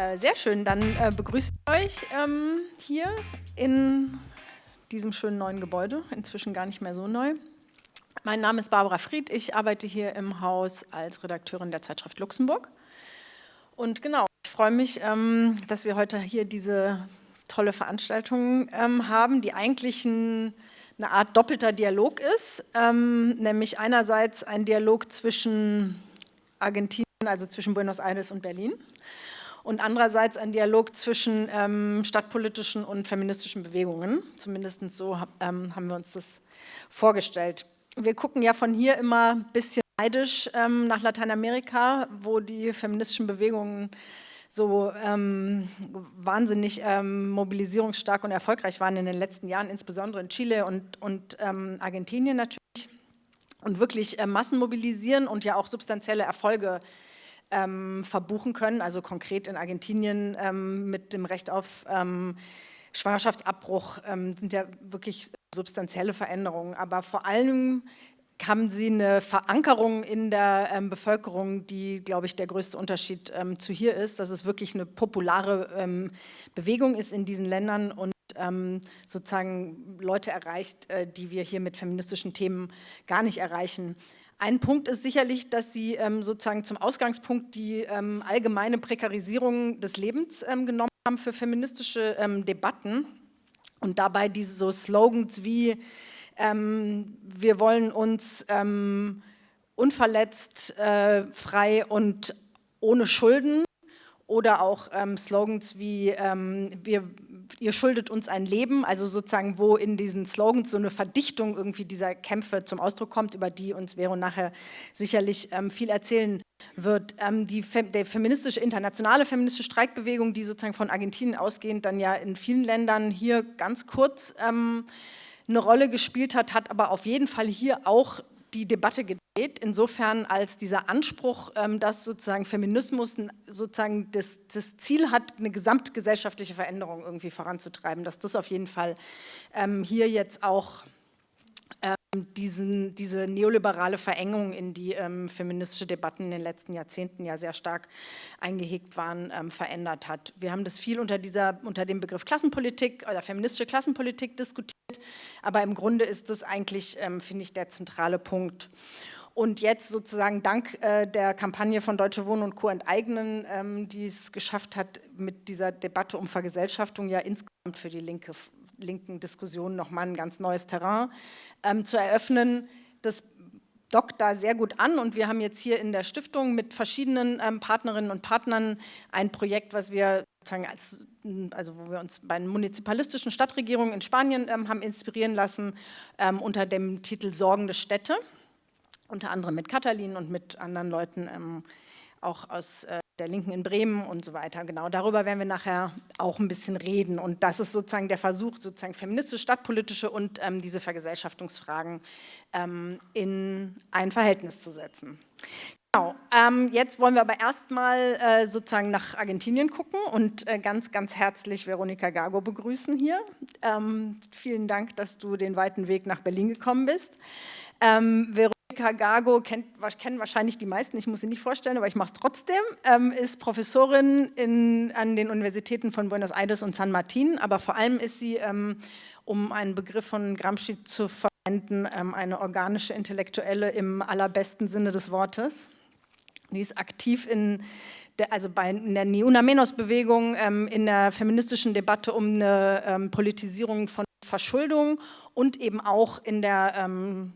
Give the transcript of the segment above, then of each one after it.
Äh, sehr schön, dann äh, begrüße ich euch ähm, hier in diesem schönen neuen Gebäude, inzwischen gar nicht mehr so neu. Mein Name ist Barbara Fried, ich arbeite hier im Haus als Redakteurin der Zeitschrift Luxemburg. Und genau, ich freue mich, ähm, dass wir heute hier diese tolle Veranstaltung ähm, haben, die eigentlich ein, eine Art doppelter Dialog ist, ähm, nämlich einerseits ein Dialog zwischen Argentinien, also zwischen Buenos Aires und Berlin und andererseits ein Dialog zwischen ähm, stadtpolitischen und feministischen Bewegungen. Zumindest so ähm, haben wir uns das vorgestellt. Wir gucken ja von hier immer ein bisschen neidisch ähm, nach Lateinamerika, wo die feministischen Bewegungen so ähm, wahnsinnig ähm, mobilisierungsstark und erfolgreich waren in den letzten Jahren, insbesondere in Chile und, und ähm, Argentinien natürlich, und wirklich äh, Massen mobilisieren und ja auch substanzielle Erfolge ähm, verbuchen können, also konkret in Argentinien ähm, mit dem Recht auf ähm, Schwangerschaftsabbruch ähm, sind ja wirklich substanzielle Veränderungen, aber vor allem haben sie eine Verankerung in der ähm, Bevölkerung, die, glaube ich, der größte Unterschied ähm, zu hier ist, dass es wirklich eine populare ähm, Bewegung ist in diesen Ländern und ähm, sozusagen Leute erreicht, äh, die wir hier mit feministischen Themen gar nicht erreichen. Ein Punkt ist sicherlich, dass Sie ähm, sozusagen zum Ausgangspunkt die ähm, allgemeine Prekarisierung des Lebens ähm, genommen haben für feministische ähm, Debatten. Und dabei diese so Slogans wie ähm, wir wollen uns ähm, unverletzt, äh, frei und ohne Schulden oder auch Slogans wie wir ihr schuldet uns ein Leben, also sozusagen, wo in diesen Slogans so eine Verdichtung irgendwie dieser Kämpfe zum Ausdruck kommt, über die uns Vero nachher sicherlich ähm, viel erzählen wird. Ähm, die der feministische, internationale feministische Streikbewegung, die sozusagen von Argentinien ausgehend dann ja in vielen Ländern hier ganz kurz ähm, eine Rolle gespielt hat, hat aber auf jeden Fall hier auch die Debatte gedreht, insofern als dieser Anspruch, ähm, dass sozusagen Feminismus sozusagen das, das, Ziel hat, eine gesamtgesellschaftliche Veränderung irgendwie voranzutreiben, dass das auf jeden Fall ähm, hier jetzt auch diesen, diese neoliberale Verengung in die ähm, feministische Debatten in den letzten Jahrzehnten ja sehr stark eingehegt waren, ähm, verändert hat. Wir haben das viel unter, dieser, unter dem Begriff Klassenpolitik oder feministische Klassenpolitik diskutiert, aber im Grunde ist das eigentlich, ähm, finde ich, der zentrale Punkt. Und jetzt sozusagen dank äh, der Kampagne von Deutsche Wohnen und Co. enteignen, ähm, die es geschafft hat, mit dieser Debatte um Vergesellschaftung ja insgesamt für die linke, linken Diskussion nochmal ein ganz neues Terrain ähm, zu eröffnen. Das dockt da sehr gut an und wir haben jetzt hier in der Stiftung mit verschiedenen ähm, Partnerinnen und Partnern ein Projekt, was wir sozusagen als, also wo wir uns bei den munizipalistischen Stadtregierungen in Spanien ähm, haben inspirieren lassen ähm, unter dem Titel Sorgende Städte, unter anderem mit Katalin und mit anderen Leuten ähm, auch aus äh, der Linken in Bremen und so weiter. Genau, darüber werden wir nachher auch ein bisschen reden. Und das ist sozusagen der Versuch, sozusagen feministische, stadtpolitische und ähm, diese Vergesellschaftungsfragen ähm, in ein Verhältnis zu setzen. Genau, ähm, jetzt wollen wir aber erstmal äh, sozusagen nach Argentinien gucken und äh, ganz, ganz herzlich Veronika Gago begrüßen hier. Ähm, vielen Dank, dass du den weiten Weg nach Berlin gekommen bist. Ähm, Gago kennt, kennen wahrscheinlich die meisten, ich muss sie nicht vorstellen, aber ich mache es trotzdem, ähm, ist Professorin in, an den Universitäten von Buenos Aires und San Martin, aber vor allem ist sie, ähm, um einen Begriff von Gramsci zu verwenden, ähm, eine organische Intellektuelle im allerbesten Sinne des Wortes. Die ist aktiv in der, also bei, in der Ni Una Menos-Bewegung, ähm, in der feministischen Debatte um eine ähm, Politisierung von Verschuldung und eben auch in der ähm,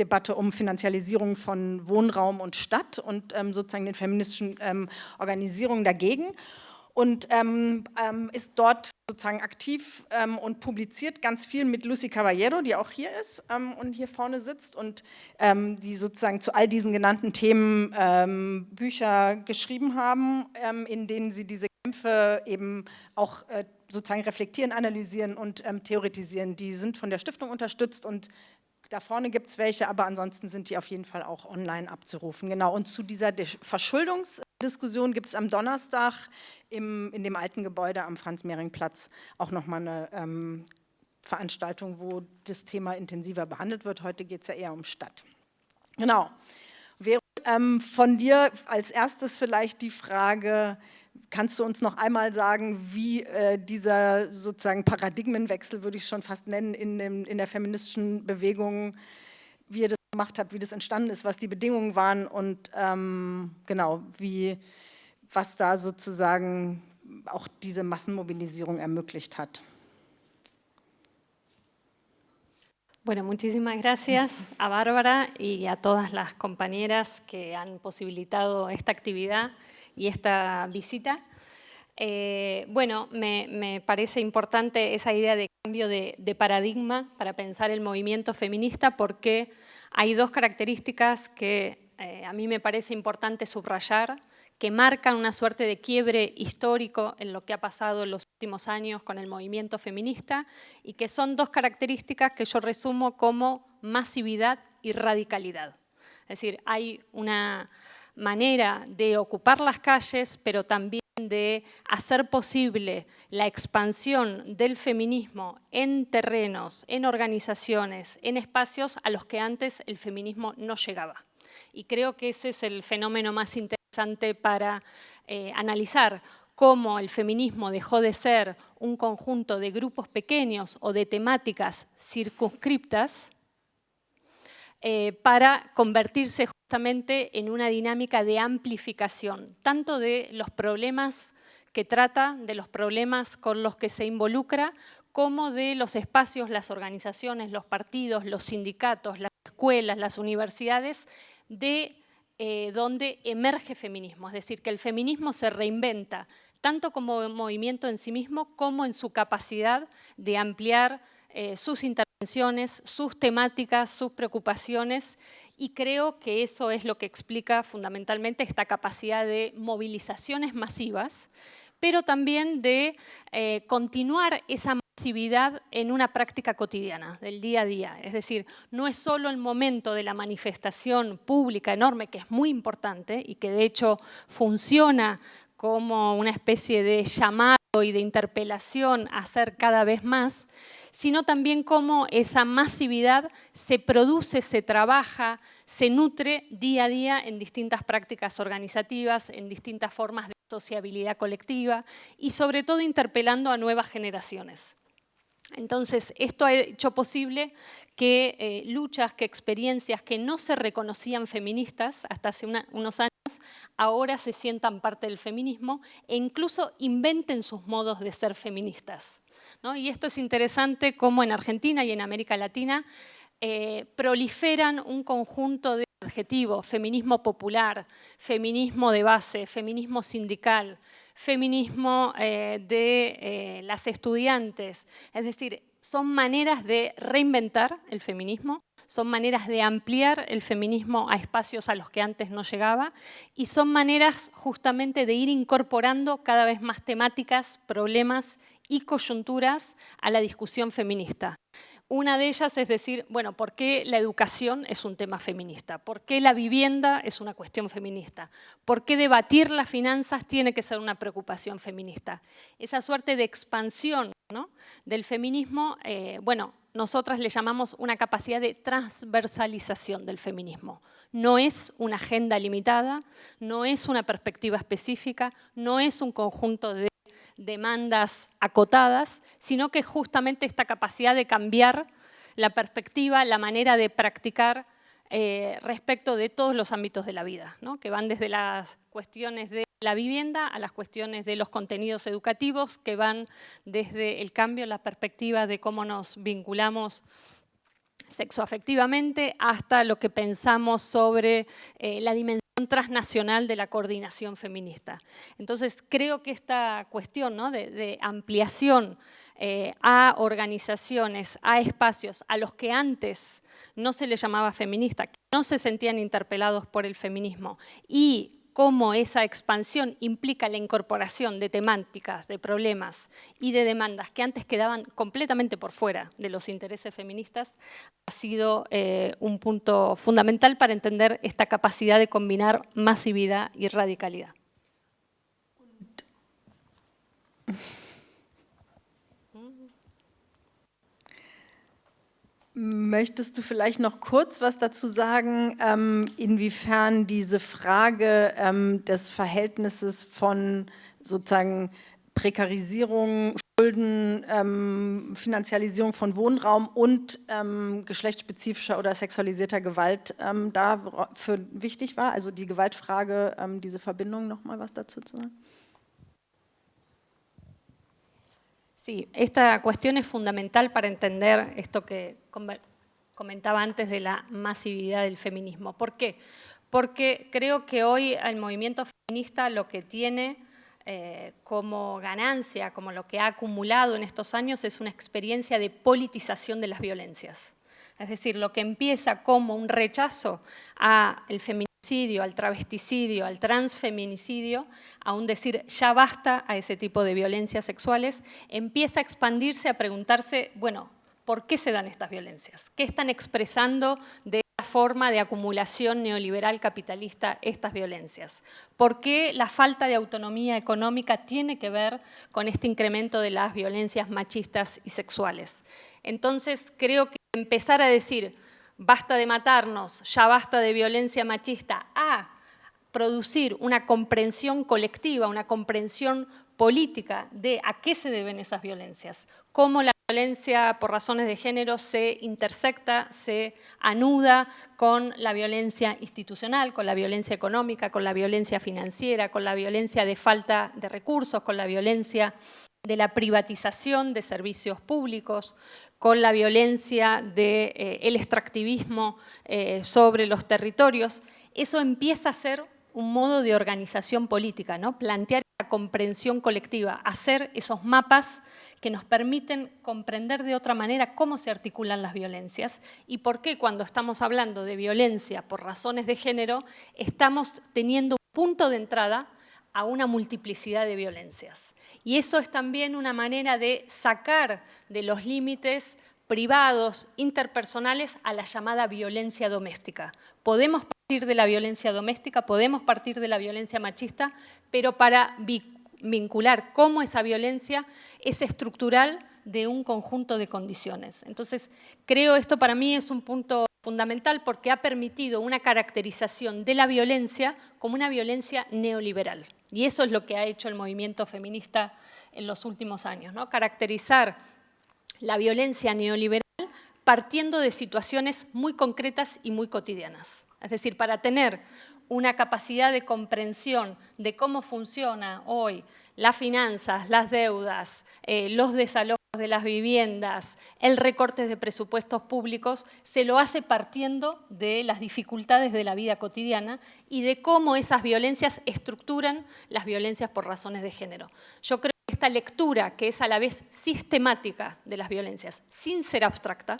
Debatte um Finanzialisierung von Wohnraum und Stadt und ähm, sozusagen den feministischen ähm, Organisierungen dagegen und ähm, ist dort sozusagen aktiv ähm, und publiziert ganz viel mit Lucy Caballero, die auch hier ist ähm, und hier vorne sitzt und ähm, die sozusagen zu all diesen genannten Themen ähm, Bücher geschrieben haben, ähm, in denen sie diese Kämpfe eben auch äh, sozusagen reflektieren, analysieren und ähm, theoretisieren. Die sind von der Stiftung unterstützt und da vorne gibt es welche, aber ansonsten sind die auf jeden Fall auch online abzurufen. Genau, und zu dieser Verschuldungsdiskussion gibt es am Donnerstag im, in dem alten Gebäude am Franz-Mehring-Platz auch nochmal eine ähm, Veranstaltung, wo das Thema intensiver behandelt wird. Heute geht es ja eher um Stadt. Genau. Ähm, von dir als erstes vielleicht die Frage, kannst du uns noch einmal sagen, wie äh, dieser sozusagen Paradigmenwechsel, würde ich schon fast nennen, in, dem, in der feministischen Bewegung, wie ihr das gemacht habt, wie das entstanden ist, was die Bedingungen waren und ähm, genau, wie, was da sozusagen auch diese Massenmobilisierung ermöglicht hat. Bueno, muchísimas gracias a Bárbara y a todas las compañeras que han posibilitado esta actividad y esta visita. Eh, bueno, me, parece importante esa idea de cambio de, paradigma para pensar el movimiento feminista porque hay dos características que eh, a mí me parece importante subrayar que marcan una suerte de quiebre histórico en lo que ha pasado en los últimos años con el movimiento feminista y que son dos características que yo resumo como masividad y radicalidad. Es decir, hay una manera de ocupar las calles, pero también de hacer posible la expansión del feminismo en terrenos, en organizaciones, en espacios a los que antes el feminismo no llegaba. Y creo que ese es el fenómeno más interesante para eh, analizar cómo el feminismo dejó de ser un conjunto de grupos pequeños o de temáticas circunscriptas eh, para convertirse justamente en una dinámica de amplificación, tanto de los problemas que trata, de los problemas con los que se involucra, como de los espacios, las organizaciones, los partidos, los sindicatos, las escuelas, las universidades, de eh, donde emerge feminismo. Es decir, que el feminismo se reinventa tanto como movimiento en sí mismo como en su capacidad de ampliar eh, sus intervenciones, sus temáticas, sus preocupaciones y creo que eso es lo que explica fundamentalmente esta capacidad de movilizaciones masivas, pero también de eh, continuar esa masividad en una práctica cotidiana, del día a día. Es decir, no es solo el momento de la manifestación pública enorme, que es muy importante y que de hecho funciona como una especie de llamado y de interpelación hacer cada vez más, sino también cómo esa masividad se produce, se trabaja, se nutre día a día en distintas prácticas organizativas, en distintas formas de sociabilidad colectiva y sobre todo interpelando a nuevas generaciones. Entonces, esto ha hecho posible que eh, luchas, que experiencias que no se reconocían feministas hasta hace unos años, ahora se sientan parte del feminismo e incluso inventen sus modos de ser feministas. Y esto es interesante como en Argentina y en América Latina eh, proliferan un conjunto de adjetivos, feminismo popular, feminismo de base, feminismo sindical, feminismo eh, de eh, las estudiantes. Es decir, son maneras de reinventar el feminismo, son maneras de ampliar el feminismo a espacios a los que antes no llegaba y son maneras justamente de ir incorporando cada vez más temáticas, problemas y coyunturas a la discusión feminista. Una de ellas es decir, bueno, ¿por qué la educación es un tema feminista? ¿Por qué la vivienda es una cuestión feminista? ¿Por qué debatir las finanzas tiene que ser una preocupación feminista? Esa suerte de expansión del feminismo, eh, bueno, nosotras le llamamos una capacidad de transversalización del feminismo. No es una agenda limitada, no es una perspectiva específica, no es un conjunto de demandas acotadas, sino que justamente esta capacidad de cambiar la perspectiva, la manera de practicar eh, respecto de todos los ámbitos de la vida, que van desde las cuestiones de la vivienda a las cuestiones de los contenidos educativos, que van desde el cambio, la perspectiva de cómo nos vinculamos sexoafectivamente hasta lo que pensamos sobre eh, la dimensión transnacional de la coordinación feminista. Entonces, creo que esta cuestión de, ampliación eh, a organizaciones, a espacios a los que antes no se les llamaba feminista, que no se sentían interpelados por el feminismo y cómo esa expansión implica la incorporación de temáticas, de problemas y de demandas que antes quedaban completamente por fuera de los intereses feministas, ha sido eh, un punto fundamental para entender esta capacidad de combinar masividad y radicalidad. Möchtest du vielleicht noch kurz was dazu sagen, ähm, inwiefern diese Frage ähm, des Verhältnisses von sozusagen Prekarisierung, Schulden, ähm, Finanzialisierung von Wohnraum und geschlechtsspezifischer oder sexualisierter Gewalt ähm, dafür wichtig war? Also die Gewaltfrage, diese Verbindung, nochmal was dazu zu sagen? Sí, esta cuestión es fundamental para entender esto que comentaba antes de la masividad del feminismo. ¿Por qué? Porque creo que hoy el movimiento feminista lo que tiene eh, como ganancia, como lo que ha acumulado en estos años, es una experiencia de politización de las violencias. Es decir, lo que empieza como un rechazo al feminismo al travesticidio, al transfeminicidio, aún decir ya basta a ese tipo de violencias sexuales, empieza a expandirse, a preguntarse, bueno, ¿por qué se dan estas violencias? ¿Qué están expresando de forma de acumulación neoliberal capitalista estas violencias? ¿Por qué la falta de autonomía económica tiene que ver con este incremento de las violencias machistas y sexuales? Entonces creo que empezar a decir, basta de matarnos, ya basta de violencia machista, a producir una comprensión colectiva, una comprensión política de a qué se deben esas violencias, cómo la violencia por razones de género se intersecta, se anuda con la violencia institucional, con la violencia económica, con la violencia financiera, con la violencia de falta de recursos, con la violencia de la privatización de servicios públicos, con la violencia del de, eh, extractivismo eh, sobre los territorios, eso empieza a ser un modo de organización política, ¿no? plantear esa comprensión colectiva, hacer esos mapas que nos permiten comprender de otra manera cómo se articulan las violencias y por qué cuando estamos hablando de violencia por razones de género estamos teniendo un punto de entrada a una multiplicidad de violencias. Y eso es también una manera de sacar de los límites privados, interpersonales, a la llamada violencia doméstica. Podemos partir de la violencia doméstica, podemos partir de la violencia machista, pero para vincular cómo esa violencia es estructural de un conjunto de condiciones. Entonces, creo esto para mí es un punto fundamental porque ha permitido una caracterización de la violencia como una violencia neoliberal. Y eso es lo que ha hecho el movimiento feminista en los últimos años, ¿no? caracterizar la violencia neoliberal partiendo de situaciones muy concretas y muy cotidianas. Es decir, para tener una capacidad de comprensión de cómo funciona hoy las finanzas, las deudas, eh, los desalojos de las viviendas, el recorte de presupuestos públicos, se lo hace partiendo de las dificultades de la vida cotidiana y de cómo esas violencias estructuran las violencias por razones de género. Yo creo que esta lectura, que es a la vez sistemática de las violencias, sin ser abstracta,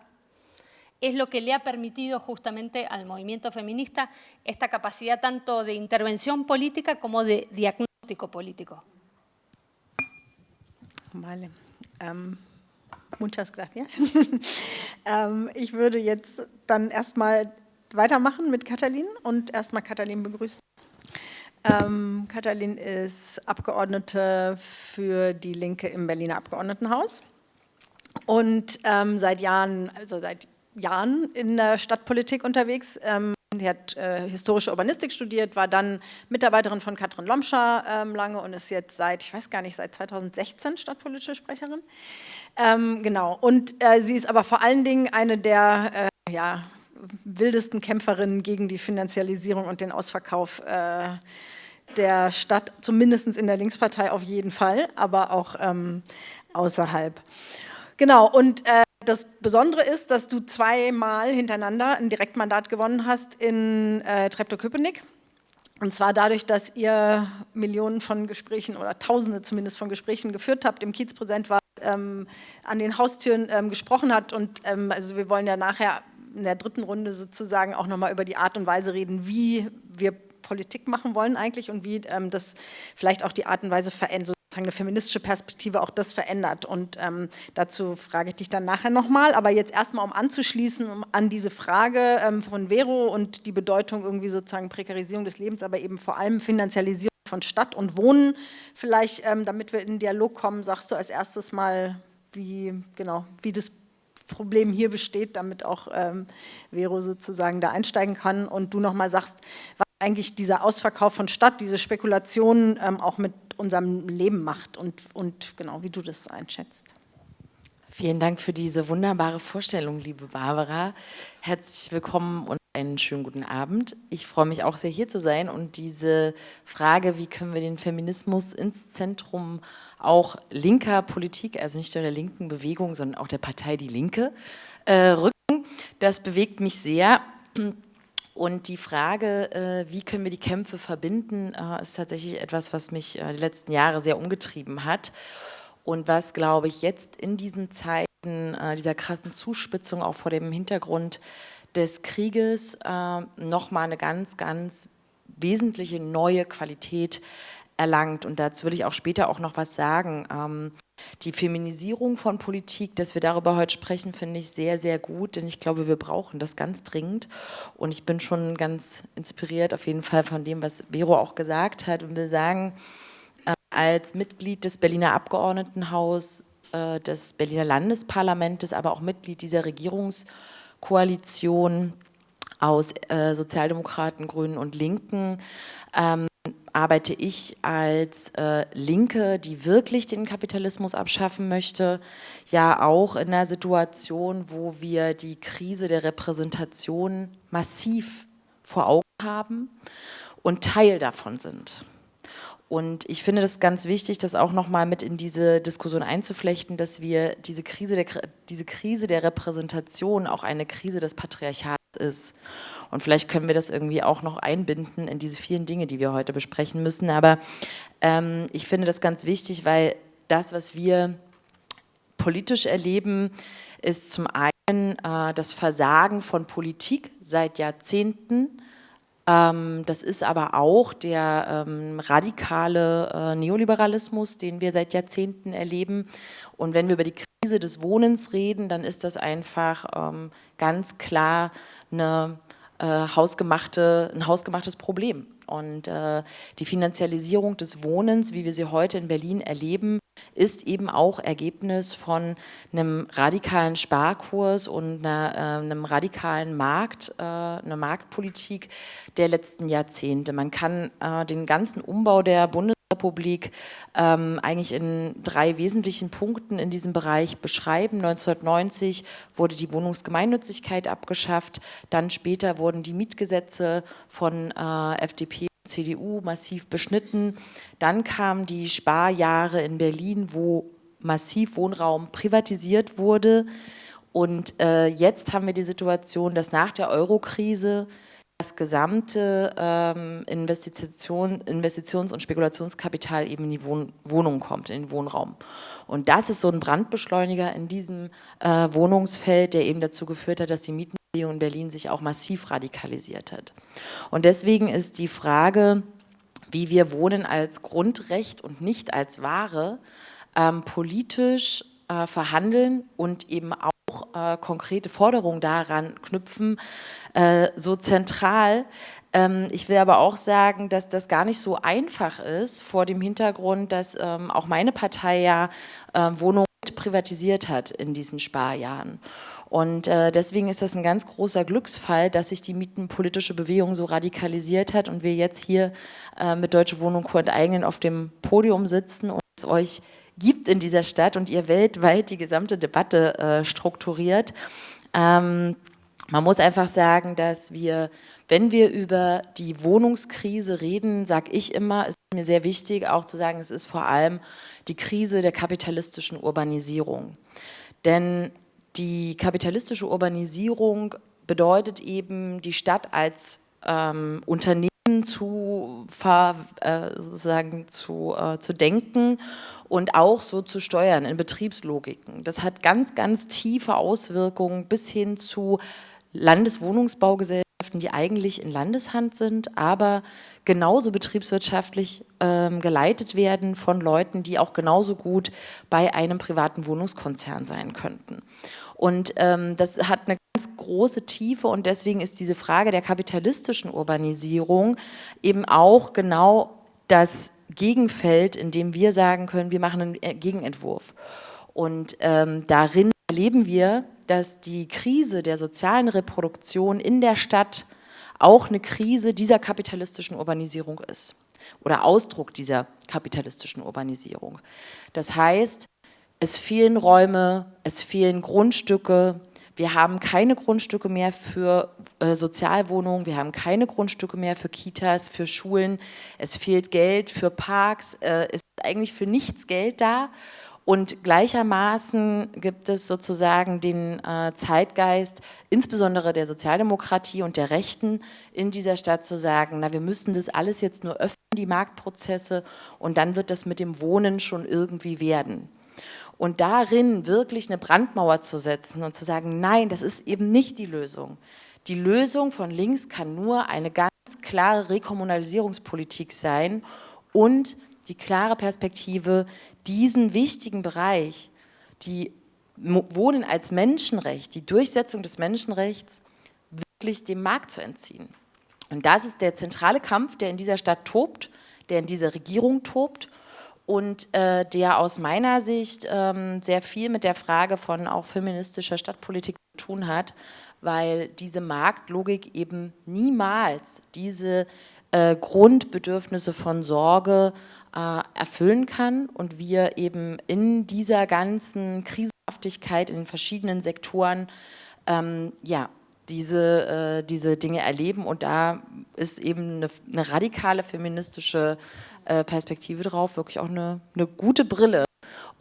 es lo que le ha permitido justamente al movimiento feminista esta capacidad tanto de intervención política como de diagnóstico político. Vale. Ähm, muchas gracias. ähm, ich würde jetzt dann erstmal weitermachen mit Katalin und erstmal Katalin begrüßen. Ähm, Katalin ist Abgeordnete für die Linke im Berliner Abgeordnetenhaus und ähm, seit Jahren, also seit Jahren in der Stadtpolitik unterwegs. Ähm, Sie hat äh, historische Urbanistik studiert, war dann Mitarbeiterin von Katrin Lomscher ähm, lange und ist jetzt seit, ich weiß gar nicht, seit 2016 stadtpolitische Sprecherin. Ähm, genau, und äh, sie ist aber vor allen Dingen eine der äh, ja, wildesten Kämpferinnen gegen die Finanzialisierung und den Ausverkauf äh, der Stadt, zumindest in der Linkspartei auf jeden Fall, aber auch ähm, außerhalb. Genau, und äh, das Besondere ist, dass du zweimal hintereinander ein Direktmandat gewonnen hast in äh, Treptow-Köpenick. Und zwar dadurch, dass ihr Millionen von Gesprächen oder Tausende zumindest von Gesprächen geführt habt, im Kiez präsent war, ähm, an den Haustüren ähm, gesprochen hat. Und ähm, also wir wollen ja nachher in der dritten Runde sozusagen auch nochmal über die Art und Weise reden, wie wir Politik machen wollen eigentlich und wie ähm, das vielleicht auch die Art und Weise verändert eine feministische Perspektive auch das verändert. Und ähm, dazu frage ich dich dann nachher nochmal. Aber jetzt erstmal, um anzuschließen um an diese Frage ähm, von Vero und die Bedeutung irgendwie sozusagen Prekarisierung des Lebens, aber eben vor allem Finanzialisierung von Stadt und Wohnen. Vielleicht, ähm, damit wir in den Dialog kommen, sagst du als erstes mal, wie, genau, wie das Problem hier besteht, damit auch ähm, Vero sozusagen da einsteigen kann und du nochmal sagst, was eigentlich dieser Ausverkauf von Stadt, diese Spekulationen ähm, auch mit unserem Leben macht und, und genau, wie du das einschätzt. Vielen Dank für diese wunderbare Vorstellung, liebe Barbara. Herzlich willkommen und einen schönen guten Abend. Ich freue mich auch sehr, hier zu sein und diese Frage, wie können wir den Feminismus ins Zentrum auch linker Politik, also nicht nur der linken Bewegung, sondern auch der Partei Die Linke, äh, rücken, das bewegt mich sehr. Und die Frage, äh, wie können wir die Kämpfe verbinden, äh, ist tatsächlich etwas, was mich äh, die letzten Jahre sehr umgetrieben hat. Und was, glaube ich, jetzt in diesen Zeiten dieser krassen Zuspitzung auch vor dem Hintergrund des Krieges nochmal eine ganz, ganz wesentliche neue Qualität erlangt. Und dazu will ich auch später auch noch was sagen. Ähm, die Feminisierung von Politik, dass wir darüber heute sprechen, finde ich sehr, sehr gut, denn ich glaube, wir brauchen das ganz dringend. Und ich bin schon ganz inspiriert auf jeden Fall von dem, was Vero auch gesagt hat und will sagen, äh, als Mitglied des Berliner Abgeordnetenhaus, äh, des Berliner Landesparlamentes, aber auch Mitglied dieser Regierungskoalition aus äh, Sozialdemokraten, Grünen und Linken, ähm, arbeite ich als äh, Linke, die wirklich den Kapitalismus abschaffen möchte, ja auch in einer Situation, wo wir die Krise der Repräsentation massiv vor Augen haben und Teil davon sind. Und ich finde das ganz wichtig, das auch nochmal mit in diese Diskussion einzuflechten, dass wir diese Krise, der, diese Krise der Repräsentation auch eine Krise des Patriarchats ist. Und vielleicht können wir das irgendwie auch noch einbinden in diese vielen Dinge, die wir heute besprechen müssen. Aber ähm, ich finde das ganz wichtig, weil das, was wir politisch erleben, ist zum einen äh, das Versagen von Politik seit Jahrzehnten. Ähm, das ist aber auch der ähm, radikale äh, Neoliberalismus, den wir seit Jahrzehnten erleben. Und wenn wir über die Krise des Wohnens reden, dann ist das einfach ähm, ganz klar eine äh, hausgemachte, ein hausgemachtes Problem. Und äh, die Finanzialisierung des Wohnens, wie wir sie heute in Berlin erleben, ist eben auch Ergebnis von einem radikalen Sparkurs und einer, äh, einem radikalen Markt, äh, einer Marktpolitik der letzten Jahrzehnte. Man kann äh, den ganzen Umbau der Bundes Republik ähm, eigentlich in drei wesentlichen Punkten in diesem Bereich beschreiben. 1990 wurde die Wohnungsgemeinnützigkeit abgeschafft, dann später wurden die Mietgesetze von äh, FDP und CDU massiv beschnitten, dann kamen die Sparjahre in Berlin, wo massiv Wohnraum privatisiert wurde. Und äh, jetzt haben wir die Situation, dass nach der Eurokrise das gesamte ähm, Investition, Investitions- und Spekulationskapital eben in die Wohn Wohnung kommt, in den Wohnraum. Und das ist so ein Brandbeschleuniger in diesem äh, Wohnungsfeld, der eben dazu geführt hat, dass die Mietenbewegung in Berlin sich auch massiv radikalisiert hat. Und deswegen ist die Frage, wie wir Wohnen als Grundrecht und nicht als Ware ähm, politisch äh, verhandeln und eben auch äh, konkrete Forderungen daran knüpfen, äh, so zentral. Ähm, ich will aber auch sagen, dass das gar nicht so einfach ist, vor dem Hintergrund, dass ähm, auch meine Partei ja äh, Wohnungen privatisiert hat in diesen Sparjahren. Und äh, deswegen ist das ein ganz großer Glücksfall, dass sich die mietenpolitische Bewegung so radikalisiert hat und wir jetzt hier äh, mit Deutsche Wohnung Co. enteignen auf dem Podium sitzen und es euch gibt in dieser Stadt und ihr weltweit die gesamte Debatte äh, strukturiert. Ähm, man muss einfach sagen, dass wir, wenn wir über die Wohnungskrise reden, sage ich immer, ist mir sehr wichtig auch zu sagen, es ist vor allem die Krise der kapitalistischen Urbanisierung. Denn die kapitalistische Urbanisierung bedeutet eben die Stadt als ähm, Unternehmen zu, äh, sozusagen zu, äh, zu denken und auch so zu steuern in Betriebslogiken. Das hat ganz, ganz tiefe Auswirkungen bis hin zu Landeswohnungsbaugesellschaften, die eigentlich in Landeshand sind, aber genauso betriebswirtschaftlich ähm, geleitet werden von Leuten, die auch genauso gut bei einem privaten Wohnungskonzern sein könnten. Und ähm, das hat eine ganz große Tiefe und deswegen ist diese Frage der kapitalistischen Urbanisierung eben auch genau das Gegenfeld, in dem wir sagen können, wir machen einen Gegenentwurf. Und ähm, darin erleben wir, dass die Krise der sozialen Reproduktion in der Stadt auch eine Krise dieser kapitalistischen Urbanisierung ist oder Ausdruck dieser kapitalistischen Urbanisierung. Das heißt, es fehlen Räume, es fehlen Grundstücke, wir haben keine Grundstücke mehr für äh, Sozialwohnungen, wir haben keine Grundstücke mehr für Kitas, für Schulen, es fehlt Geld für Parks, äh, es ist eigentlich für nichts Geld da. Und gleichermaßen gibt es sozusagen den äh, Zeitgeist, insbesondere der Sozialdemokratie und der Rechten in dieser Stadt zu sagen, na wir müssen das alles jetzt nur öffnen, die Marktprozesse und dann wird das mit dem Wohnen schon irgendwie werden. Und darin wirklich eine Brandmauer zu setzen und zu sagen, nein, das ist eben nicht die Lösung. Die Lösung von links kann nur eine ganz klare Rekommunalisierungspolitik sein und die klare Perspektive, diesen wichtigen Bereich, die Wohnen als Menschenrecht, die Durchsetzung des Menschenrechts, wirklich dem Markt zu entziehen. Und das ist der zentrale Kampf, der in dieser Stadt tobt, der in dieser Regierung tobt und äh, der aus meiner Sicht ähm, sehr viel mit der Frage von auch feministischer Stadtpolitik zu tun hat, weil diese Marktlogik eben niemals diese äh, Grundbedürfnisse von Sorge äh, erfüllen kann und wir eben in dieser ganzen Krisenhaftigkeit in den verschiedenen Sektoren ähm, ja, diese, äh, diese Dinge erleben. Und da ist eben eine, eine radikale feministische äh, Perspektive drauf, wirklich auch eine, eine gute Brille,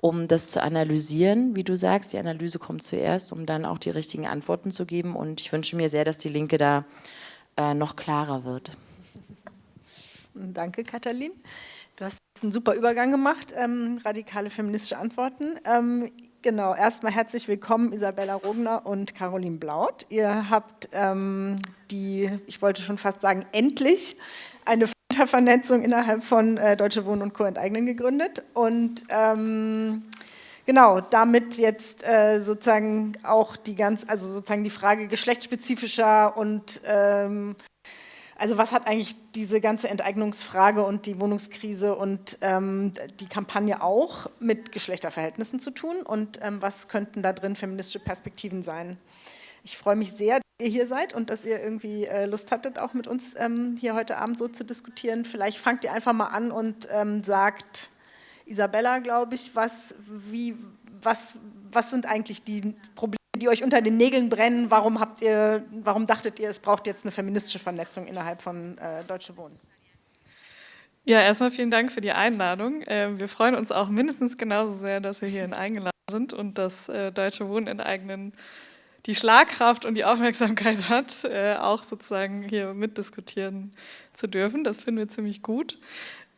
um das zu analysieren, wie du sagst, die Analyse kommt zuerst, um dann auch die richtigen Antworten zu geben und ich wünsche mir sehr, dass die Linke da äh, noch klarer wird. Danke, Katalin. Du hast einen super Übergang gemacht, ähm, radikale feministische Antworten. Ähm, genau, erstmal herzlich willkommen Isabella Rogner und Caroline Blaut. Ihr habt ähm, die, ich wollte schon fast sagen, endlich eine Vernetzung innerhalb von äh, Deutsche Wohnen und Co. enteignen gegründet und ähm, genau, damit jetzt äh, sozusagen auch die ganz, also sozusagen die Frage geschlechtsspezifischer und ähm, also was hat eigentlich diese ganze Enteignungsfrage und die Wohnungskrise und ähm, die Kampagne auch mit Geschlechterverhältnissen zu tun und ähm, was könnten da drin feministische Perspektiven sein? Ich freue mich sehr, ihr hier seid und dass ihr irgendwie äh, Lust hattet, auch mit uns ähm, hier heute Abend so zu diskutieren. Vielleicht fangt ihr einfach mal an und ähm, sagt, Isabella, glaube ich, was, wie, was, was sind eigentlich die Probleme, die euch unter den Nägeln brennen. Warum, habt ihr, warum dachtet ihr, es braucht jetzt eine feministische Vernetzung innerhalb von äh, Deutsche Wohnen? Ja, erstmal vielen Dank für die Einladung. Äh, wir freuen uns auch mindestens genauso sehr, dass wir hierhin eingeladen sind und dass äh, Deutsche Wohnen enteignen die Schlagkraft und die Aufmerksamkeit hat, äh, auch sozusagen hier mitdiskutieren zu dürfen. Das finden wir ziemlich gut.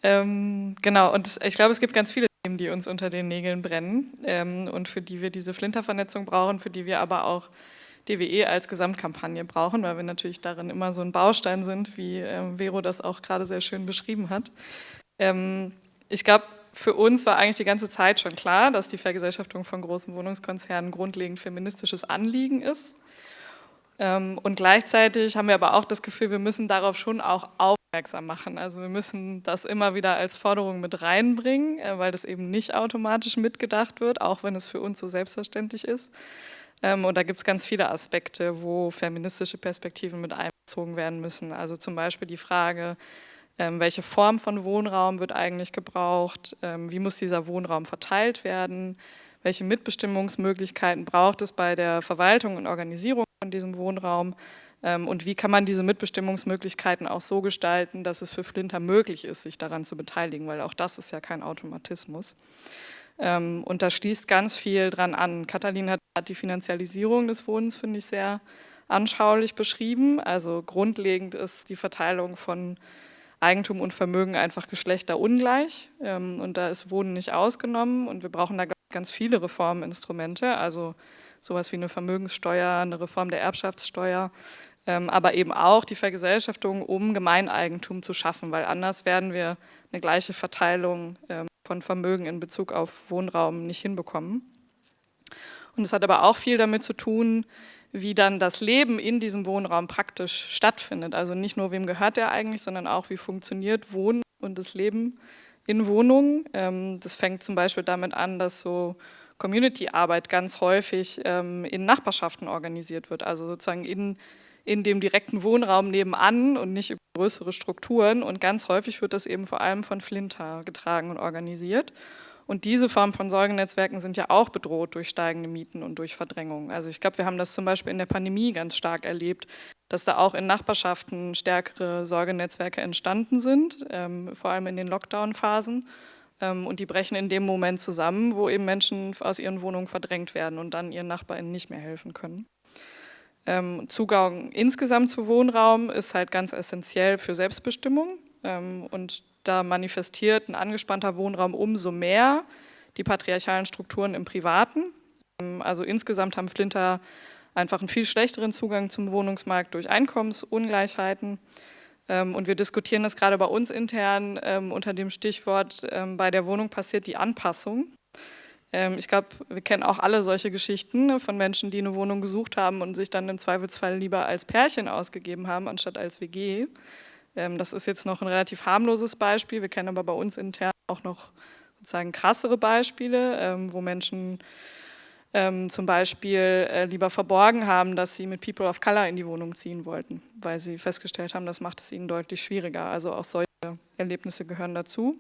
Ähm, genau, und ich glaube, es gibt ganz viele Themen, die uns unter den Nägeln brennen ähm, und für die wir diese Flintervernetzung brauchen, für die wir aber auch DWE als Gesamtkampagne brauchen, weil wir natürlich darin immer so ein Baustein sind, wie ähm, Vero das auch gerade sehr schön beschrieben hat. Ähm, ich glaube, für uns war eigentlich die ganze Zeit schon klar, dass die Vergesellschaftung von großen Wohnungskonzernen grundlegend feministisches Anliegen ist. Ähm, und gleichzeitig haben wir aber auch das Gefühl, wir müssen darauf schon auch auf aufmerksam machen. Also wir müssen das immer wieder als Forderung mit reinbringen, äh, weil das eben nicht automatisch mitgedacht wird, auch wenn es für uns so selbstverständlich ist. Ähm, und da gibt es ganz viele Aspekte, wo feministische Perspektiven mit einbezogen werden müssen. Also zum Beispiel die Frage, welche Form von Wohnraum wird eigentlich gebraucht, ähm, wie muss dieser Wohnraum verteilt werden, welche Mitbestimmungsmöglichkeiten braucht es bei der Verwaltung und Organisierung von diesem Wohnraum ähm, und wie kann man diese Mitbestimmungsmöglichkeiten auch so gestalten, dass es für Flinter möglich ist, sich daran zu beteiligen, weil auch das ist ja kein Automatismus. Ähm, und da schließt ganz viel dran an. Katalin hat die Finanzialisierung des Wohnens, finde ich, sehr anschaulich beschrieben. Also grundlegend ist die Verteilung von Eigentum und Vermögen einfach geschlechterungleich. Ähm, und da ist Wohnen nicht ausgenommen. Und wir brauchen da ganz viele Reforminstrumente, also sowas wie eine Vermögenssteuer, eine Reform der Erbschaftssteuer, ähm, aber eben auch die Vergesellschaftung, um Gemeineigentum zu schaffen, weil anders werden wir eine gleiche Verteilung ähm, von Vermögen in Bezug auf Wohnraum nicht hinbekommen. Und es hat aber auch viel damit zu tun, wie dann das Leben in diesem Wohnraum praktisch stattfindet. Also nicht nur, wem gehört der eigentlich, sondern auch, wie funktioniert Wohnen und das Leben in Wohnungen. Ähm, das fängt zum Beispiel damit an, dass so Community-Arbeit ganz häufig ähm, in Nachbarschaften organisiert wird, also sozusagen in, in dem direkten Wohnraum nebenan und nicht über größere Strukturen. Und ganz häufig wird das eben vor allem von Flinter getragen und organisiert. Und diese Form von Sorgenetzwerken sind ja auch bedroht durch steigende Mieten und durch Verdrängung. Also ich glaube, wir haben das zum Beispiel in der Pandemie ganz stark erlebt, dass da auch in Nachbarschaften stärkere Sorgenetzwerke entstanden sind, ähm, vor allem in den Lockdown-Phasen. Ähm, und die brechen in dem Moment zusammen, wo eben Menschen aus ihren Wohnungen verdrängt werden und dann ihren NachbarInnen nicht mehr helfen können. Ähm, Zugang insgesamt zu Wohnraum ist halt ganz essentiell für Selbstbestimmung ähm, und da manifestiert ein angespannter Wohnraum umso mehr die patriarchalen Strukturen im Privaten. Also insgesamt haben Flinter einfach einen viel schlechteren Zugang zum Wohnungsmarkt durch Einkommensungleichheiten. Ähm, und wir diskutieren das gerade bei uns intern ähm, unter dem Stichwort, ähm, bei der Wohnung passiert die Anpassung. Ich glaube, wir kennen auch alle solche Geschichten ne, von Menschen, die eine Wohnung gesucht haben und sich dann im Zweifelsfall lieber als Pärchen ausgegeben haben, anstatt als WG. Das ist jetzt noch ein relativ harmloses Beispiel. Wir kennen aber bei uns intern auch noch sozusagen krassere Beispiele, wo Menschen ähm, zum Beispiel äh, lieber verborgen haben, dass sie mit People of Color in die Wohnung ziehen wollten, weil sie festgestellt haben, das macht es ihnen deutlich schwieriger. Also auch solche Erlebnisse gehören dazu.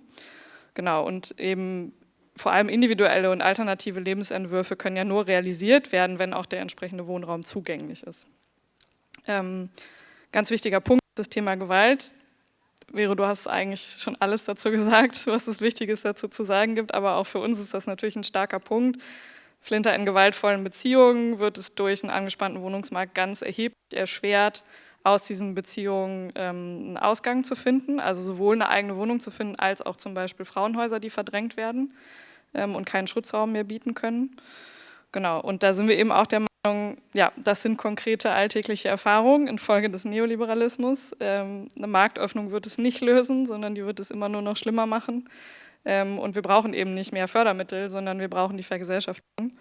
Genau, und eben vor allem individuelle und alternative Lebensentwürfe können ja nur realisiert werden, wenn auch der entsprechende Wohnraum zugänglich ist. Ähm, ganz wichtiger Punkt das Thema Gewalt. Vero, du hast eigentlich schon alles dazu gesagt, was es Wichtiges dazu zu sagen gibt, aber auch für uns ist das natürlich ein starker Punkt. Flinter in gewaltvollen Beziehungen wird es durch einen angespannten Wohnungsmarkt ganz erheblich erschwert, aus diesen Beziehungen ähm, einen Ausgang zu finden, also sowohl eine eigene Wohnung zu finden, als auch zum Beispiel Frauenhäuser, die verdrängt werden ähm, und keinen Schutzraum mehr bieten können. Genau, und da sind wir eben auch der ja, das sind konkrete alltägliche Erfahrungen infolge des Neoliberalismus. Ähm, eine Marktöffnung wird es nicht lösen, sondern die wird es immer nur noch schlimmer machen. Ähm, und wir brauchen eben nicht mehr Fördermittel, sondern wir brauchen die Vergesellschaftung.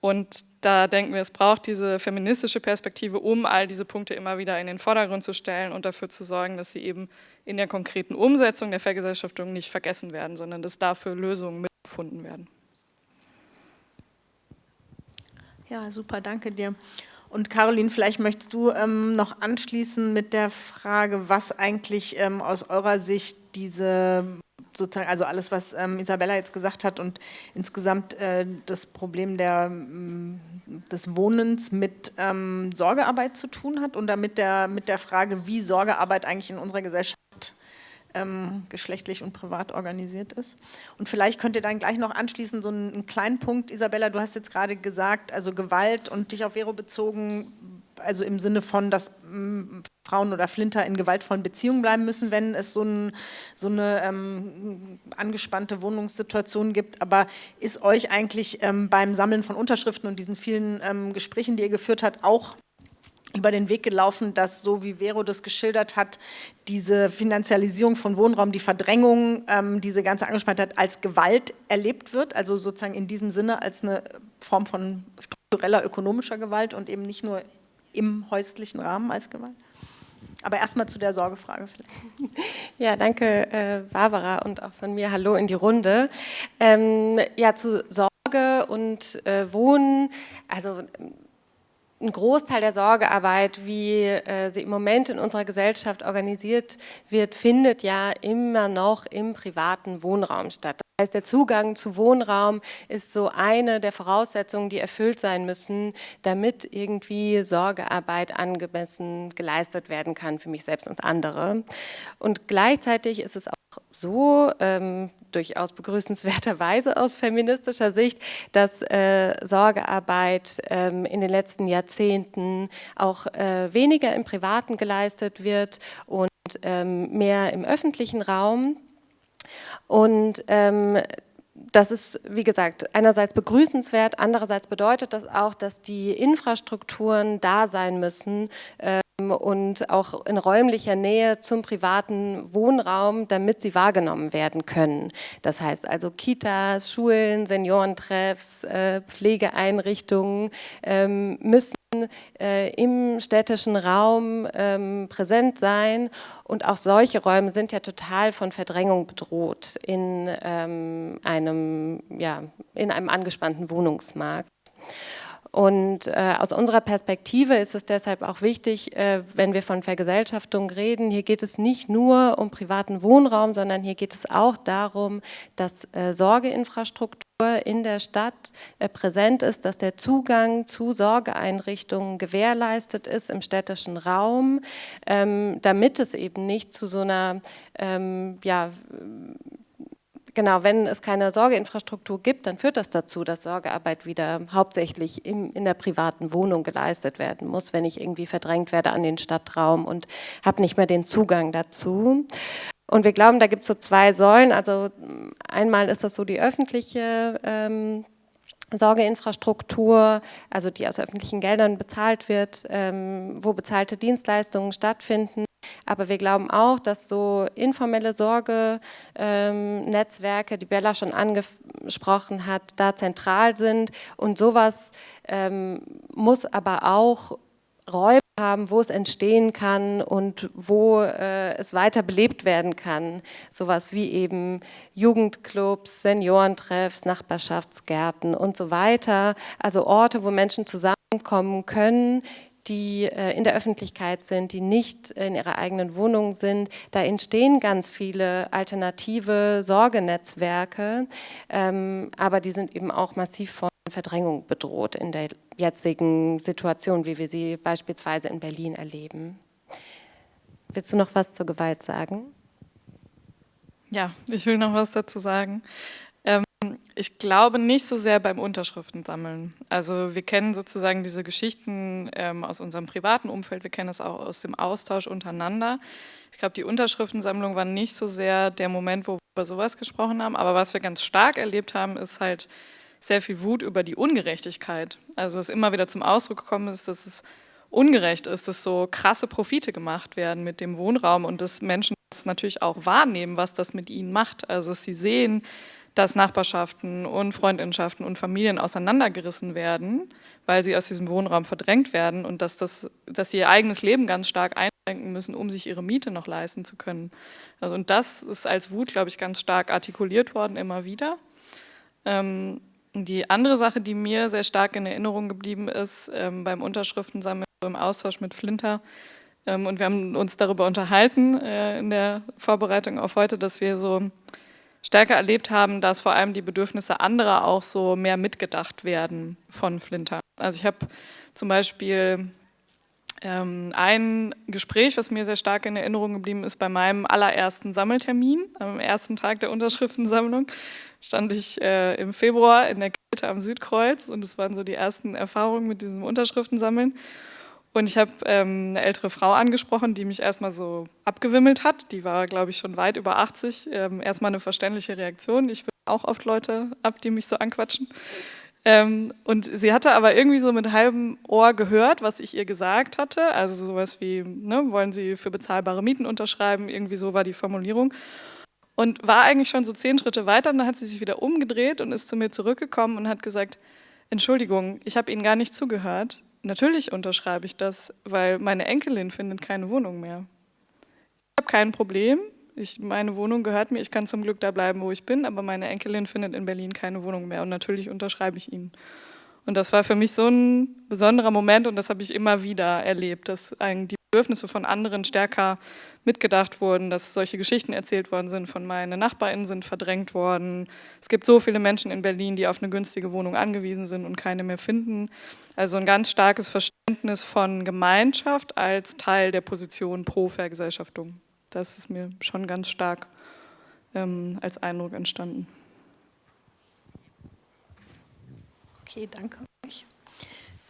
Und da denken wir, es braucht diese feministische Perspektive, um all diese Punkte immer wieder in den Vordergrund zu stellen und dafür zu sorgen, dass sie eben in der konkreten Umsetzung der Vergesellschaftung nicht vergessen werden, sondern dass dafür Lösungen mitgefunden werden. Ja, super, danke dir. Und Caroline, vielleicht möchtest du ähm, noch anschließen mit der Frage, was eigentlich ähm, aus eurer Sicht diese sozusagen, also alles, was ähm, Isabella jetzt gesagt hat und insgesamt äh, das Problem der, mm, des Wohnens mit ähm, Sorgearbeit zu tun hat und damit der, mit der Frage, wie Sorgearbeit eigentlich in unserer Gesellschaft ähm, geschlechtlich und privat organisiert ist. Und vielleicht könnt ihr dann gleich noch anschließen, so einen, einen kleinen Punkt, Isabella, du hast jetzt gerade gesagt, also Gewalt und dich auf Vero bezogen, also im Sinne von, dass mm, Frauen oder Flinter in gewaltvollen Beziehungen bleiben müssen, wenn es so, ein, so eine ähm, angespannte Wohnungssituation gibt. Aber ist euch eigentlich ähm, beim Sammeln von Unterschriften und diesen vielen ähm, Gesprächen, die ihr geführt habt, auch über den Weg gelaufen, dass, so wie Vero das geschildert hat, diese Finanzialisierung von Wohnraum, die Verdrängung, ähm, diese ganze Angespanntheit als Gewalt erlebt wird, also sozusagen in diesem Sinne als eine Form von struktureller ökonomischer Gewalt und eben nicht nur im häuslichen Rahmen als Gewalt? Aber erstmal zu der Sorgefrage vielleicht. Ja, danke äh, Barbara und auch von mir Hallo in die Runde. Ähm, ja, zu Sorge und äh, Wohnen, also ein Großteil der Sorgearbeit, wie äh, sie im Moment in unserer Gesellschaft organisiert wird, findet ja immer noch im privaten Wohnraum statt. Das heißt, der Zugang zu Wohnraum ist so eine der Voraussetzungen, die erfüllt sein müssen, damit irgendwie Sorgearbeit angemessen geleistet werden kann für mich selbst und andere. Und gleichzeitig ist es auch so, ähm, durchaus begrüßenswerterweise aus feministischer Sicht, dass äh, Sorgearbeit ähm, in den letzten Jahrzehnten auch äh, weniger im Privaten geleistet wird und ähm, mehr im öffentlichen Raum. Und ähm, das ist, wie gesagt, einerseits begrüßenswert, andererseits bedeutet das auch, dass die Infrastrukturen da sein müssen ähm, und auch in räumlicher Nähe zum privaten Wohnraum, damit sie wahrgenommen werden können. Das heißt also Kitas, Schulen, Seniorentreffs, äh, Pflegeeinrichtungen ähm, müssen äh, im städtischen Raum ähm, präsent sein. Und auch solche Räume sind ja total von Verdrängung bedroht in, ähm, einem, ja, in einem angespannten Wohnungsmarkt. Und äh, aus unserer Perspektive ist es deshalb auch wichtig, äh, wenn wir von Vergesellschaftung reden, hier geht es nicht nur um privaten Wohnraum, sondern hier geht es auch darum, dass äh, Sorgeinfrastruktur in der Stadt äh, präsent ist, dass der Zugang zu Sorgeeinrichtungen gewährleistet ist im städtischen Raum, ähm, damit es eben nicht zu so einer ähm, ja, Genau, wenn es keine Sorgeinfrastruktur gibt, dann führt das dazu, dass Sorgearbeit wieder hauptsächlich im, in der privaten Wohnung geleistet werden muss, wenn ich irgendwie verdrängt werde an den Stadtraum und habe nicht mehr den Zugang dazu. Und wir glauben, da gibt es so zwei Säulen. Also einmal ist das so die öffentliche ähm, Sorgeinfrastruktur, also die aus öffentlichen Geldern bezahlt wird, ähm, wo bezahlte Dienstleistungen stattfinden. Aber wir glauben auch, dass so informelle Sorgenetzwerke, ähm, die Bella schon angesprochen hat, da zentral sind. Und sowas ähm, muss aber auch Räume haben, wo es entstehen kann und wo äh, es weiter belebt werden kann. Sowas wie eben Jugendclubs, Seniorentreffs, Nachbarschaftsgärten und so weiter. Also Orte, wo Menschen zusammenkommen können, die äh, in der Öffentlichkeit sind, die nicht in ihrer eigenen Wohnung sind. Da entstehen ganz viele alternative Sorgenetzwerke, ähm, aber die sind eben auch massiv von Verdrängung bedroht in der jetzigen Situation, wie wir sie beispielsweise in Berlin erleben. Willst du noch was zur Gewalt sagen? Ja, ich will noch was dazu sagen. Ich glaube nicht so sehr beim Unterschriften sammeln. Also wir kennen sozusagen diese Geschichten ähm, aus unserem privaten Umfeld, wir kennen das auch aus dem Austausch untereinander. Ich glaube, die Unterschriftensammlung war nicht so sehr der Moment, wo wir über sowas gesprochen haben, aber was wir ganz stark erlebt haben, ist halt sehr viel Wut über die Ungerechtigkeit. Also es immer wieder zum Ausdruck gekommen ist, dass es ungerecht ist, dass so krasse Profite gemacht werden mit dem Wohnraum und dass Menschen das natürlich auch wahrnehmen, was das mit ihnen macht. Also dass sie sehen, dass Nachbarschaften und Freundschaften und Familien auseinandergerissen werden, weil sie aus diesem Wohnraum verdrängt werden und dass, das, dass sie ihr eigenes Leben ganz stark einschränken müssen, um sich ihre Miete noch leisten zu können. Also, und das ist als Wut, glaube ich, ganz stark artikuliert worden, immer wieder. Ähm, die andere Sache, die mir sehr stark in Erinnerung geblieben ist, ähm, beim Unterschriftensammeln, im Austausch mit Flinter, ähm, und wir haben uns darüber unterhalten äh, in der Vorbereitung auf heute, dass wir so stärker erlebt haben, dass vor allem die Bedürfnisse anderer auch so mehr mitgedacht werden von Flinter. Also ich habe zum Beispiel ähm, ein Gespräch, was mir sehr stark in Erinnerung geblieben ist, bei meinem allerersten Sammeltermin, am ersten Tag der Unterschriftensammlung, stand ich äh, im Februar in der Kälte am Südkreuz und es waren so die ersten Erfahrungen mit diesem Unterschriftensammeln. Und ich habe ähm, eine ältere Frau angesprochen, die mich erstmal so abgewimmelt hat. Die war, glaube ich, schon weit über 80. Ähm, erstmal eine verständliche Reaktion. Ich will auch oft Leute ab, die mich so anquatschen. Ähm, und sie hatte aber irgendwie so mit halbem Ohr gehört, was ich ihr gesagt hatte. Also sowas wie, ne, wollen Sie für bezahlbare Mieten unterschreiben? Irgendwie so war die Formulierung. Und war eigentlich schon so zehn Schritte weiter. Und dann hat sie sich wieder umgedreht und ist zu mir zurückgekommen und hat gesagt, Entschuldigung, ich habe Ihnen gar nicht zugehört. Natürlich unterschreibe ich das, weil meine Enkelin findet keine Wohnung mehr. Ich habe kein Problem. Ich, meine Wohnung gehört mir, ich kann zum Glück da bleiben, wo ich bin, aber meine Enkelin findet in Berlin keine Wohnung mehr und natürlich unterschreibe ich ihn. Und das war für mich so ein besonderer Moment und das habe ich immer wieder erlebt, dass die Bedürfnisse von anderen stärker mitgedacht wurden, dass solche Geschichten erzählt worden sind von meinen NachbarInnen sind verdrängt worden. Es gibt so viele Menschen in Berlin, die auf eine günstige Wohnung angewiesen sind und keine mehr finden. Also ein ganz starkes Verständnis von Gemeinschaft als Teil der Position pro Vergesellschaftung. Das ist mir schon ganz stark ähm, als Eindruck entstanden. Okay, danke euch.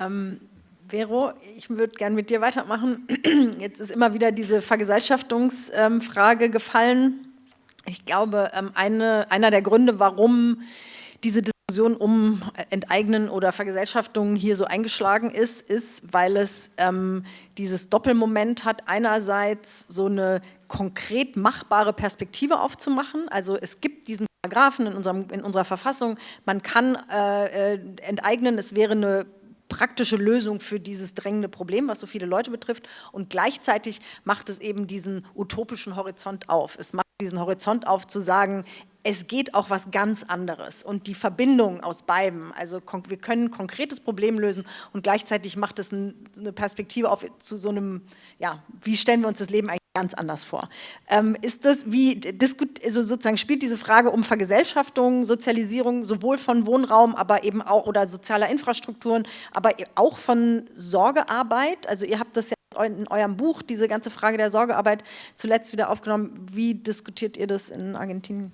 Ähm, Vero, ich würde gerne mit dir weitermachen. Jetzt ist immer wieder diese Vergesellschaftungsfrage gefallen. Ich glaube, ähm, eine, einer der Gründe, warum diese Diskussion um Enteignen oder Vergesellschaftung hier so eingeschlagen ist, ist, weil es ähm, dieses Doppelmoment hat, einerseits so eine konkret machbare Perspektive aufzumachen. Also es gibt diesen Paragraphen in, unserem, in unserer Verfassung, man kann äh, äh, enteignen, es wäre eine praktische Lösung für dieses drängende Problem, was so viele Leute betrifft. Und gleichzeitig macht es eben diesen utopischen Horizont auf. Es macht diesen Horizont auf zu sagen, es geht auch was ganz anderes und die Verbindung aus beiden, also wir können ein konkretes Problem lösen und gleichzeitig macht es eine Perspektive auf zu so einem, ja, wie stellen wir uns das Leben eigentlich ganz anders vor. Ähm, ist das, wie, also sozusagen spielt diese Frage um Vergesellschaftung, Sozialisierung sowohl von Wohnraum, aber eben auch, oder sozialer Infrastrukturen, aber auch von Sorgearbeit, also ihr habt das ja in eurem Buch, diese ganze Frage der Sorgearbeit zuletzt wieder aufgenommen. Wie diskutiert ihr das in Argentinien?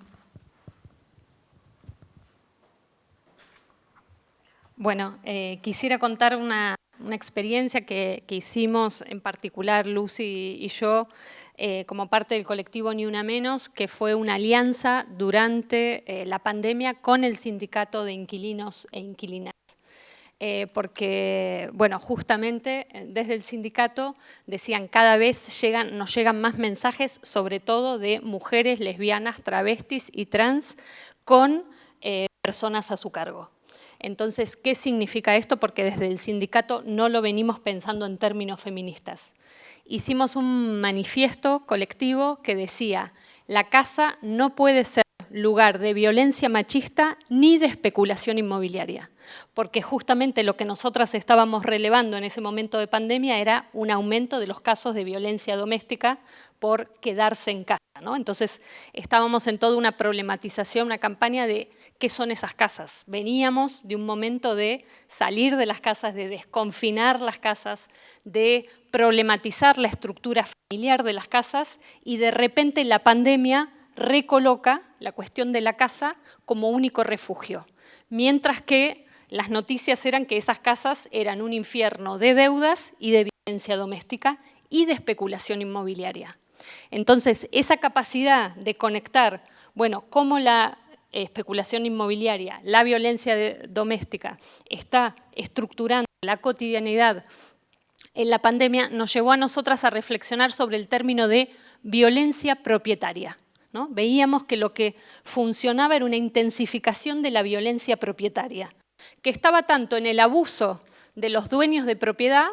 Bueno, eh, quisiera contar una, experiencia que, hicimos en particular Lucy y yo eh, como parte del colectivo Ni Una Menos, que fue una alianza durante eh, la pandemia con el sindicato de inquilinos e inquilinas. porque, bueno, justamente desde el sindicato decían cada vez llegan, nos llegan más mensajes, sobre todo de mujeres lesbianas, travestis y trans con personas a su cargo. Entonces, ¿qué significa esto? Porque desde el sindicato no lo venimos pensando en términos feministas. Hicimos un manifiesto colectivo que decía, la casa no puede ser lugar de violencia machista ni de especulación inmobiliaria, porque justamente lo que nosotras estábamos relevando en ese momento de pandemia era un aumento de los casos de violencia doméstica por quedarse en casa. ¿No? Entonces estábamos en toda una problematización, una campaña de qué son esas casas. Veníamos de un momento de salir de las casas, de desconfinar las casas, de problematizar la estructura familiar de las casas y de repente la pandemia recoloca la cuestión de la casa como único refugio, mientras que las noticias eran que esas casas eran un infierno de deudas y de violencia doméstica y de especulación inmobiliaria. Entonces, esa capacidad de conectar, bueno, cómo la especulación inmobiliaria, la violencia doméstica está estructurando la cotidianidad en la pandemia, nos llevó a nosotras a reflexionar sobre el término de violencia propietaria. Veíamos que lo que funcionaba era una intensificación de la violencia propietaria, que estaba tanto en el abuso de los dueños de propiedad,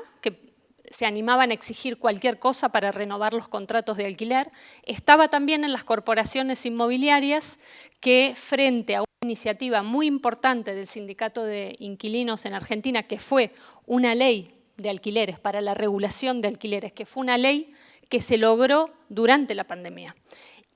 se animaban a exigir cualquier cosa para renovar los contratos de alquiler, estaba también en las corporaciones inmobiliarias que frente a una iniciativa muy importante del Sindicato de Inquilinos en Argentina, que fue una ley de alquileres, para la regulación de alquileres, que fue una ley que se logró durante la pandemia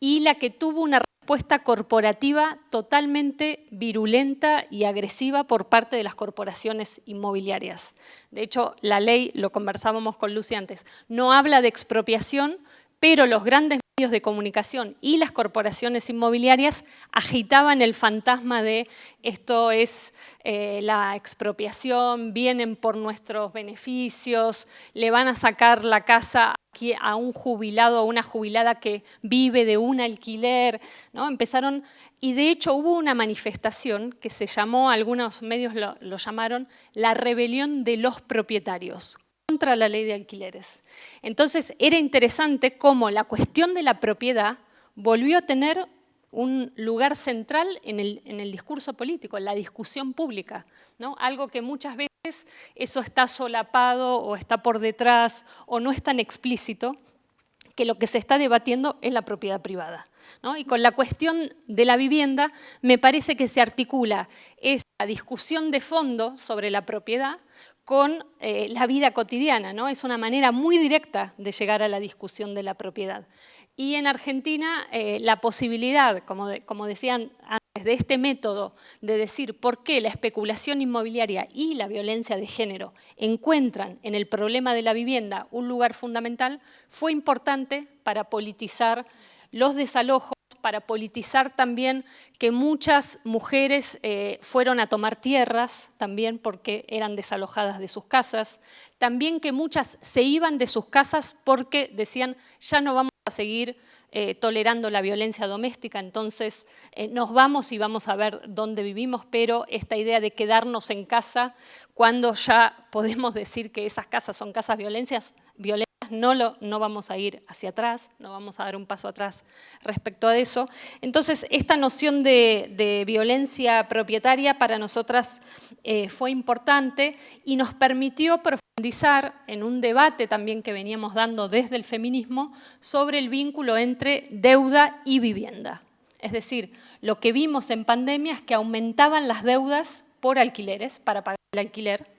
y la que tuvo una respuesta corporativa totalmente virulenta y agresiva por parte de las corporaciones inmobiliarias. De hecho, la ley, lo conversábamos con Lucy antes, no habla de expropiación, pero los grandes medios de comunicación y las corporaciones inmobiliarias agitaban el fantasma de esto es eh, la expropiación, vienen por nuestros beneficios, le van a sacar la casa a un jubilado o una jubilada que vive de un alquiler, ¿no? Empezaron, y de hecho hubo una manifestación que se llamó, algunos medios lo llamaron, la rebelión de los propietarios contra la ley de alquileres. Entonces era interesante cómo la cuestión de la propiedad volvió a tener un lugar central en el, en el discurso político, en la discusión pública, ¿no? algo que muchas veces eso está solapado o está por detrás o no es tan explícito, que lo que se está debatiendo es la propiedad privada. Y con la cuestión de la vivienda me parece que se articula esa discusión de fondo sobre la propiedad con eh, la vida cotidiana. ¿no? Es una manera muy directa de llegar a la discusión de la propiedad. Y en Argentina eh, la posibilidad, como, como decían antes, de este método de decir por qué la especulación inmobiliaria y la violencia de género encuentran en el problema de la vivienda un lugar fundamental, fue importante para politizar los desalojos, para politizar también que muchas mujeres eh, fueron a tomar tierras, también porque eran desalojadas de sus casas, también que muchas se iban de sus casas porque decían ya no vamos a seguir eh, tolerando la violencia doméstica, entonces eh, nos vamos y vamos a ver dónde vivimos, pero esta idea de quedarnos en casa cuando ya podemos decir que esas casas son casas violencias, no, lo, no vamos a ir hacia atrás, no vamos a dar un paso atrás respecto a eso. Entonces, esta noción de, violencia propietaria para nosotras eh, fue importante y nos permitió profundizar en un debate también que veníamos dando desde el feminismo sobre el vínculo entre deuda y vivienda. Es decir, lo que vimos en pandemia es que aumentaban las deudas por alquileres, para pagar el alquiler,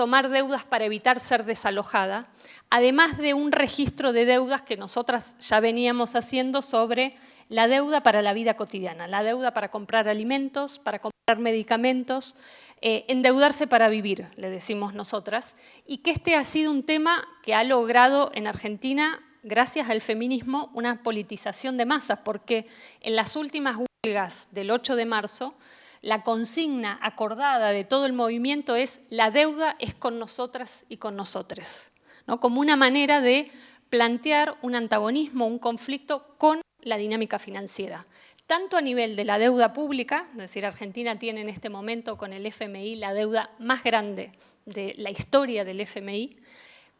tomar deudas para evitar ser desalojada, además de un registro de deudas que nosotras ya veníamos haciendo sobre la deuda para la vida cotidiana, la deuda para comprar alimentos, para comprar medicamentos, eh, endeudarse para vivir, le decimos nosotras, y que este ha sido un tema que ha logrado en Argentina, gracias al feminismo, una politización de masas, porque en las últimas huelgas del 8 de marzo, la consigna acordada de todo el movimiento es la deuda es con nosotras y con nosotres, ¿no? como una manera de plantear un antagonismo, un conflicto con la dinámica financiera, tanto a nivel de la deuda pública, es decir, Argentina tiene en este momento con el FMI la deuda más grande de la historia del FMI,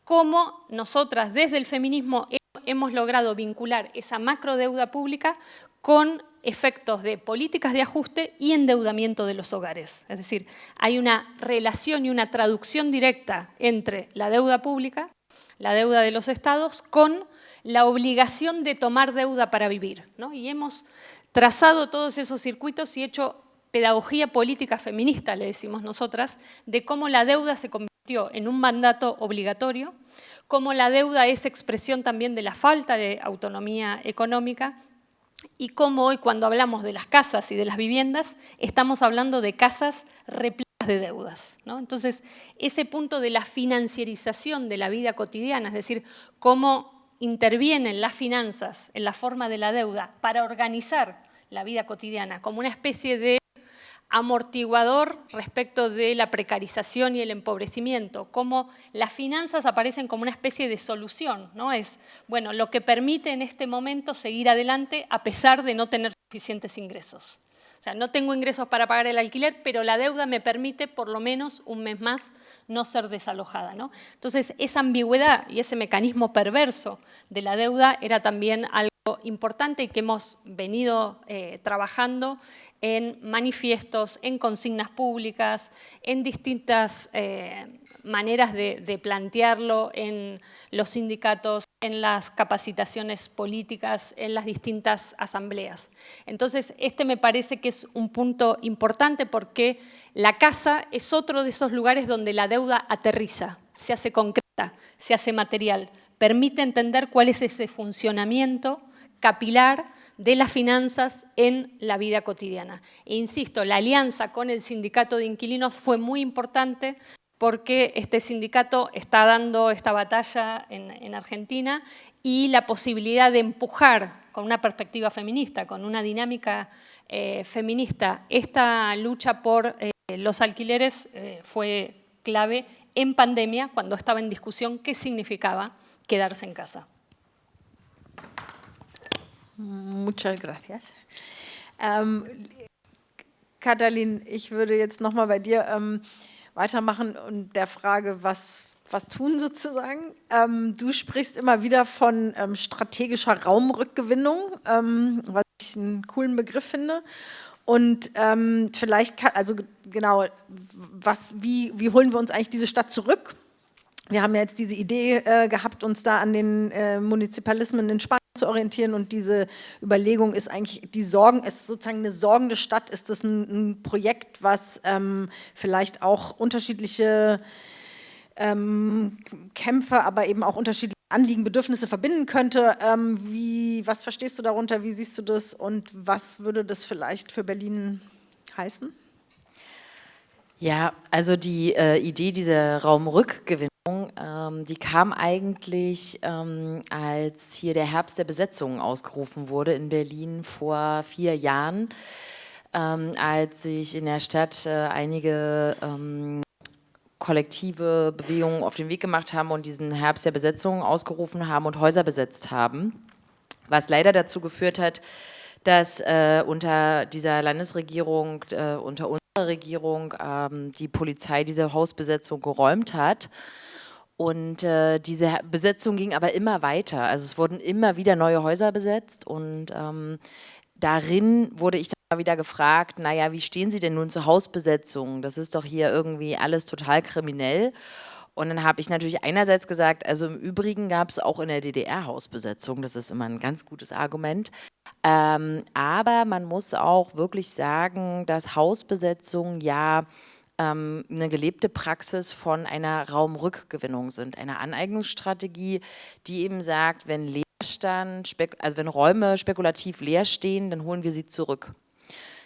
como nosotras desde el feminismo hemos logrado vincular esa macro deuda pública con efectos de políticas de ajuste y endeudamiento de los hogares. Es decir, hay una relación y una traducción directa entre la deuda pública, la deuda de los estados, con la obligación de tomar deuda para vivir. Y hemos trazado todos esos circuitos y hecho pedagogía política feminista, le decimos nosotras, de cómo la deuda se convirtió en un mandato obligatorio, cómo la deuda es expresión también de la falta de autonomía económica y cómo hoy cuando hablamos de las casas y de las viviendas, estamos hablando de casas repletas de deudas. Entonces, ese punto de la financiarización de la vida cotidiana, es decir, cómo intervienen las finanzas en la forma de la deuda para organizar la vida cotidiana como una especie de amortiguador respecto de la precarización y el empobrecimiento, cómo las finanzas aparecen como una especie de solución, ¿no? Es, bueno, lo que permite en este momento seguir adelante a pesar de no tener suficientes ingresos. O sea, no tengo ingresos para pagar el alquiler, pero la deuda me permite por lo menos un mes más no ser desalojada. ¿no? Entonces, esa ambigüedad y ese mecanismo perverso de la deuda era también algo importante y que hemos venido eh, trabajando en manifiestos, en consignas públicas, en distintas eh, maneras de, plantearlo en los sindicatos, en las capacitaciones políticas, en las distintas asambleas. Entonces, este me parece que es un punto importante porque la casa es otro de esos lugares donde la deuda aterriza, se hace concreta, se hace material, permite entender cuál es ese funcionamiento capilar de las finanzas en la vida cotidiana. E insisto, la alianza con el sindicato de inquilinos fue muy importante porque este sindicato está dando esta batalla en, Argentina y la posibilidad de empujar con una perspectiva feminista, con una dinámica eh, feminista, esta lucha por eh, los alquileres eh, fue clave en pandemia, cuando estaba en discusión qué significaba quedarse en casa. Muchas gracias. Ähm, Katalin, ich würde jetzt nochmal bei dir ähm, weitermachen und der Frage, was, was tun sozusagen. Ähm, du sprichst immer wieder von ähm, strategischer Raumrückgewinnung, ähm, was ich einen coolen Begriff finde. Und ähm, vielleicht, kann, also genau, was, wie, wie holen wir uns eigentlich diese Stadt zurück? Wir haben ja jetzt diese Idee äh, gehabt, uns da an den äh, Munizipalismen in Spanien zu orientieren und diese Überlegung ist eigentlich, die Sorgen, ist sozusagen eine sorgende Stadt, ist das ein, ein Projekt, was ähm, vielleicht auch unterschiedliche ähm, Kämpfe, aber eben auch unterschiedliche Anliegen, Bedürfnisse verbinden könnte. Ähm, wie, was verstehst du darunter, wie siehst du das und was würde das vielleicht für Berlin heißen? Ja, also die äh, Idee dieser Raumrückgewinnung, die kam eigentlich, ähm, als hier der Herbst der Besetzung ausgerufen wurde in Berlin vor vier Jahren, ähm, als sich in der Stadt äh, einige ähm, kollektive Bewegungen auf den Weg gemacht haben und diesen Herbst der Besetzung ausgerufen haben und Häuser besetzt haben, was leider dazu geführt hat, dass äh, unter dieser Landesregierung, äh, unter unserer Regierung ähm, die Polizei diese Hausbesetzung geräumt hat Und äh, diese Besetzung ging aber immer weiter. Also es wurden immer wieder neue Häuser besetzt und ähm, darin wurde ich dann wieder gefragt, naja, wie stehen Sie denn nun zur Hausbesetzung? Das ist doch hier irgendwie alles total kriminell. Und dann habe ich natürlich einerseits gesagt, also im Übrigen gab es auch in der DDR Hausbesetzung, das ist immer ein ganz gutes Argument. Ähm, aber man muss auch wirklich sagen, dass Hausbesetzung ja ähm, eine gelebte Praxis von einer Raumrückgewinnung sind, einer Aneignungsstrategie, die eben sagt, wenn Leerstand, also wenn Räume spekulativ leer stehen, dann holen wir sie zurück.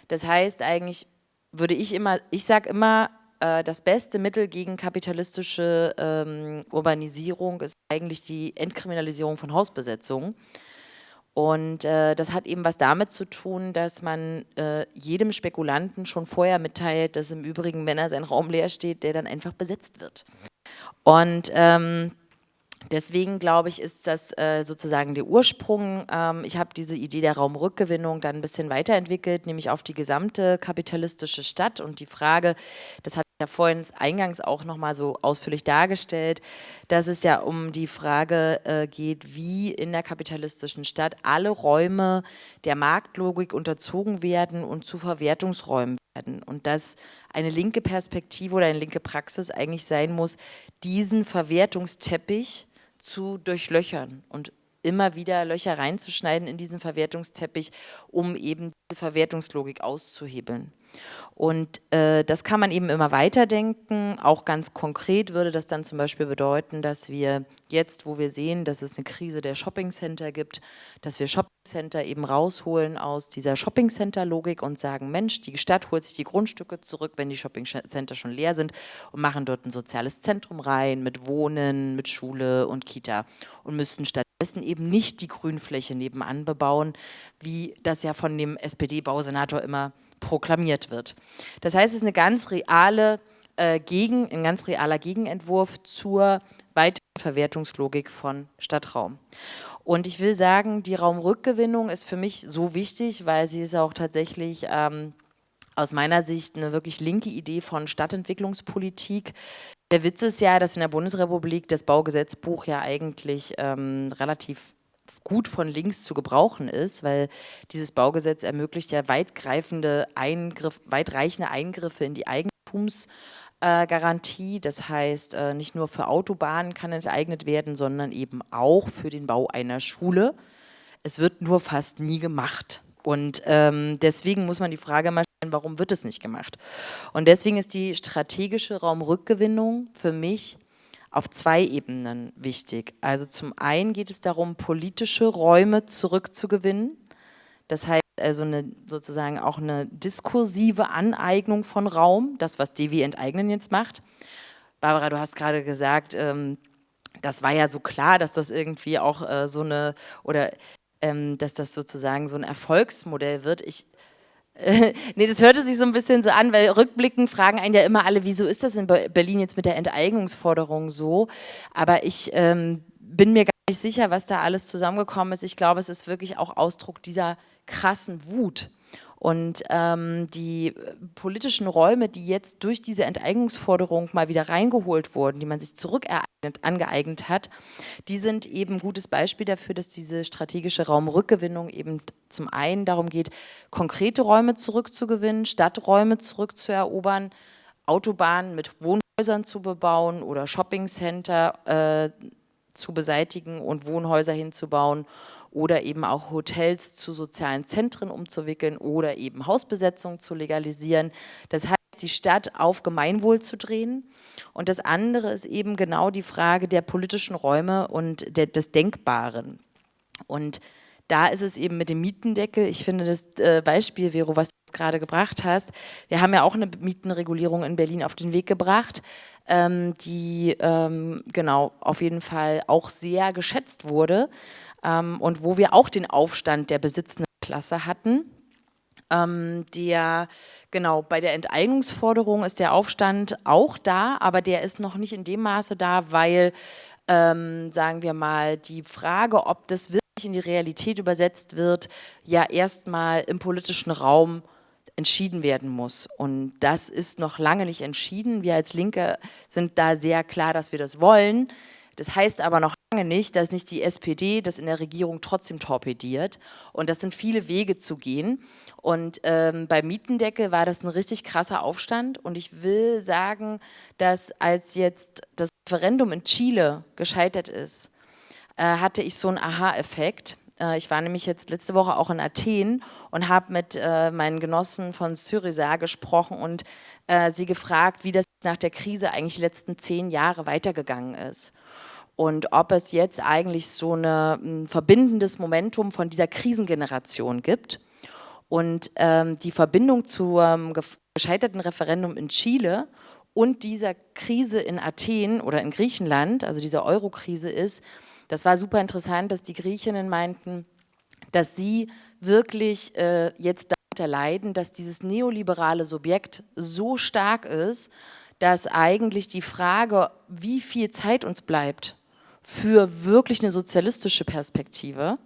Das heißt eigentlich, würde ich immer, ich sage immer, äh, das beste Mittel gegen kapitalistische ähm, Urbanisierung ist eigentlich die Entkriminalisierung von Hausbesetzungen. Und äh, das hat eben was damit zu tun, dass man äh, jedem Spekulanten schon vorher mitteilt, dass im Übrigen, wenn er sein Raum leer steht, der dann einfach besetzt wird. Und ähm, Deswegen glaube ich, ist das äh, sozusagen der Ursprung. Ähm, ich habe diese Idee der Raumrückgewinnung dann ein bisschen weiterentwickelt, nämlich auf die gesamte kapitalistische Stadt und die Frage, das ich ja vorhin eingangs auch nochmal so ausführlich dargestellt, dass es ja um die Frage äh, geht, wie in der kapitalistischen Stadt alle Räume der Marktlogik unterzogen werden und zu Verwertungsräumen werden und dass eine linke Perspektive oder eine linke Praxis eigentlich sein muss, diesen Verwertungsteppich zu durchlöchern und immer wieder Löcher reinzuschneiden in diesen Verwertungsteppich, um eben diese Verwertungslogik auszuhebeln. Und äh, das kann man eben immer weiterdenken. Auch ganz konkret würde das dann zum Beispiel bedeuten, dass wir jetzt, wo wir sehen, dass es eine Krise der Shoppingcenter gibt, dass wir Shoppingcenter eben rausholen aus dieser Shoppingcenter-Logik und sagen, Mensch, die Stadt holt sich die Grundstücke zurück, wenn die Shoppingcenter schon leer sind und machen dort ein soziales Zentrum rein mit Wohnen, mit Schule und Kita und müssten stattdessen eben nicht die Grünfläche nebenan bebauen, wie das ja von dem SPD-Bausenator immer proklamiert wird. Das heißt, es ist eine ganz reale äh, Gegen, ein ganz realer Gegenentwurf zur weiteren Verwertungslogik von Stadtraum. Und ich will sagen, die Raumrückgewinnung ist für mich so wichtig, weil sie ist auch tatsächlich ähm, aus meiner Sicht eine wirklich linke Idee von Stadtentwicklungspolitik. Der Witz ist ja, dass in der Bundesrepublik das Baugesetzbuch ja eigentlich ähm, relativ gut von links zu gebrauchen ist, weil dieses Baugesetz ermöglicht ja weitgreifende Eingriff, weitreichende Eingriffe in die Eigentumsgarantie. Das heißt, äh, nicht nur für Autobahnen kann enteignet werden, sondern eben auch für den Bau einer Schule. Es wird nur fast nie gemacht. Und ähm, deswegen muss man die Frage mal stellen, warum wird es nicht gemacht? Und deswegen ist die strategische Raumrückgewinnung für mich auf zwei Ebenen wichtig. Also zum einen geht es darum, politische Räume zurückzugewinnen. Das heißt also eine, sozusagen auch eine diskursive Aneignung von Raum, das was Devi Enteignen jetzt macht. Barbara, du hast gerade gesagt, ähm, das war ja so klar, dass das irgendwie auch äh, so eine, oder ähm, dass das sozusagen so ein Erfolgsmodell wird. Ich nee, das hörte sich so ein bisschen so an, weil rückblickend fragen einen ja immer alle, wieso ist das in Berlin jetzt mit der Enteignungsforderung so? Aber ich ähm, bin mir gar nicht sicher, was da alles zusammengekommen ist. Ich glaube, es ist wirklich auch Ausdruck dieser krassen Wut. Und ähm, die politischen Räume, die jetzt durch diese Enteignungsforderung mal wieder reingeholt wurden, die man sich zurückereignet, angeeignet hat, die sind eben ein gutes Beispiel dafür, dass diese strategische Raumrückgewinnung eben zum einen darum geht, konkrete Räume zurückzugewinnen, Stadträume zurückzuerobern, Autobahnen mit Wohnhäusern zu bebauen oder Shoppingcenter äh, zu beseitigen und Wohnhäuser hinzubauen oder eben auch Hotels zu sozialen Zentren umzuwickeln oder eben Hausbesetzungen zu legalisieren. Das heißt, die Stadt auf Gemeinwohl zu drehen. Und das andere ist eben genau die Frage der politischen Räume und der, des Denkbaren. Und da ist es eben mit dem Mietendeckel, ich finde das äh, Beispiel, Vero, was du gerade gebracht hast, wir haben ja auch eine Mietenregulierung in Berlin auf den Weg gebracht, ähm, die ähm, genau auf jeden Fall auch sehr geschätzt wurde ähm, und wo wir auch den Aufstand der besitzenden Klasse hatten. Ähm, der, genau, bei der Enteignungsforderung ist der Aufstand auch da, aber der ist noch nicht in dem Maße da, weil, ähm, sagen wir mal, die Frage, ob das wirklich in die Realität übersetzt wird, ja erstmal im politischen Raum entschieden werden muss. Und das ist noch lange nicht entschieden. Wir als Linke sind da sehr klar, dass wir das wollen. Das heißt aber noch lange nicht, dass nicht die SPD das in der Regierung trotzdem torpediert. Und das sind viele Wege zu gehen. Und ähm, bei Mietendeckel war das ein richtig krasser Aufstand. Und ich will sagen, dass als jetzt das Referendum in Chile gescheitert ist, äh, hatte ich so einen Aha-Effekt. Äh, ich war nämlich jetzt letzte Woche auch in Athen und habe mit äh, meinen Genossen von Syriza gesprochen und äh, sie gefragt, wie das nach der Krise eigentlich die letzten zehn Jahre weitergegangen ist und ob es jetzt eigentlich so eine, ein verbindendes Momentum von dieser Krisengeneration gibt. Und ähm, die Verbindung zum gescheiterten Referendum in Chile und dieser Krise in Athen oder in Griechenland, also dieser Euro-Krise ist, das war super interessant, dass die Griechinnen meinten, dass sie wirklich äh, jetzt darunter leiden, dass dieses neoliberale Subjekt so stark ist, dass eigentlich die Frage, wie viel Zeit uns bleibt, für wirklich eine sozialistische Perspektive,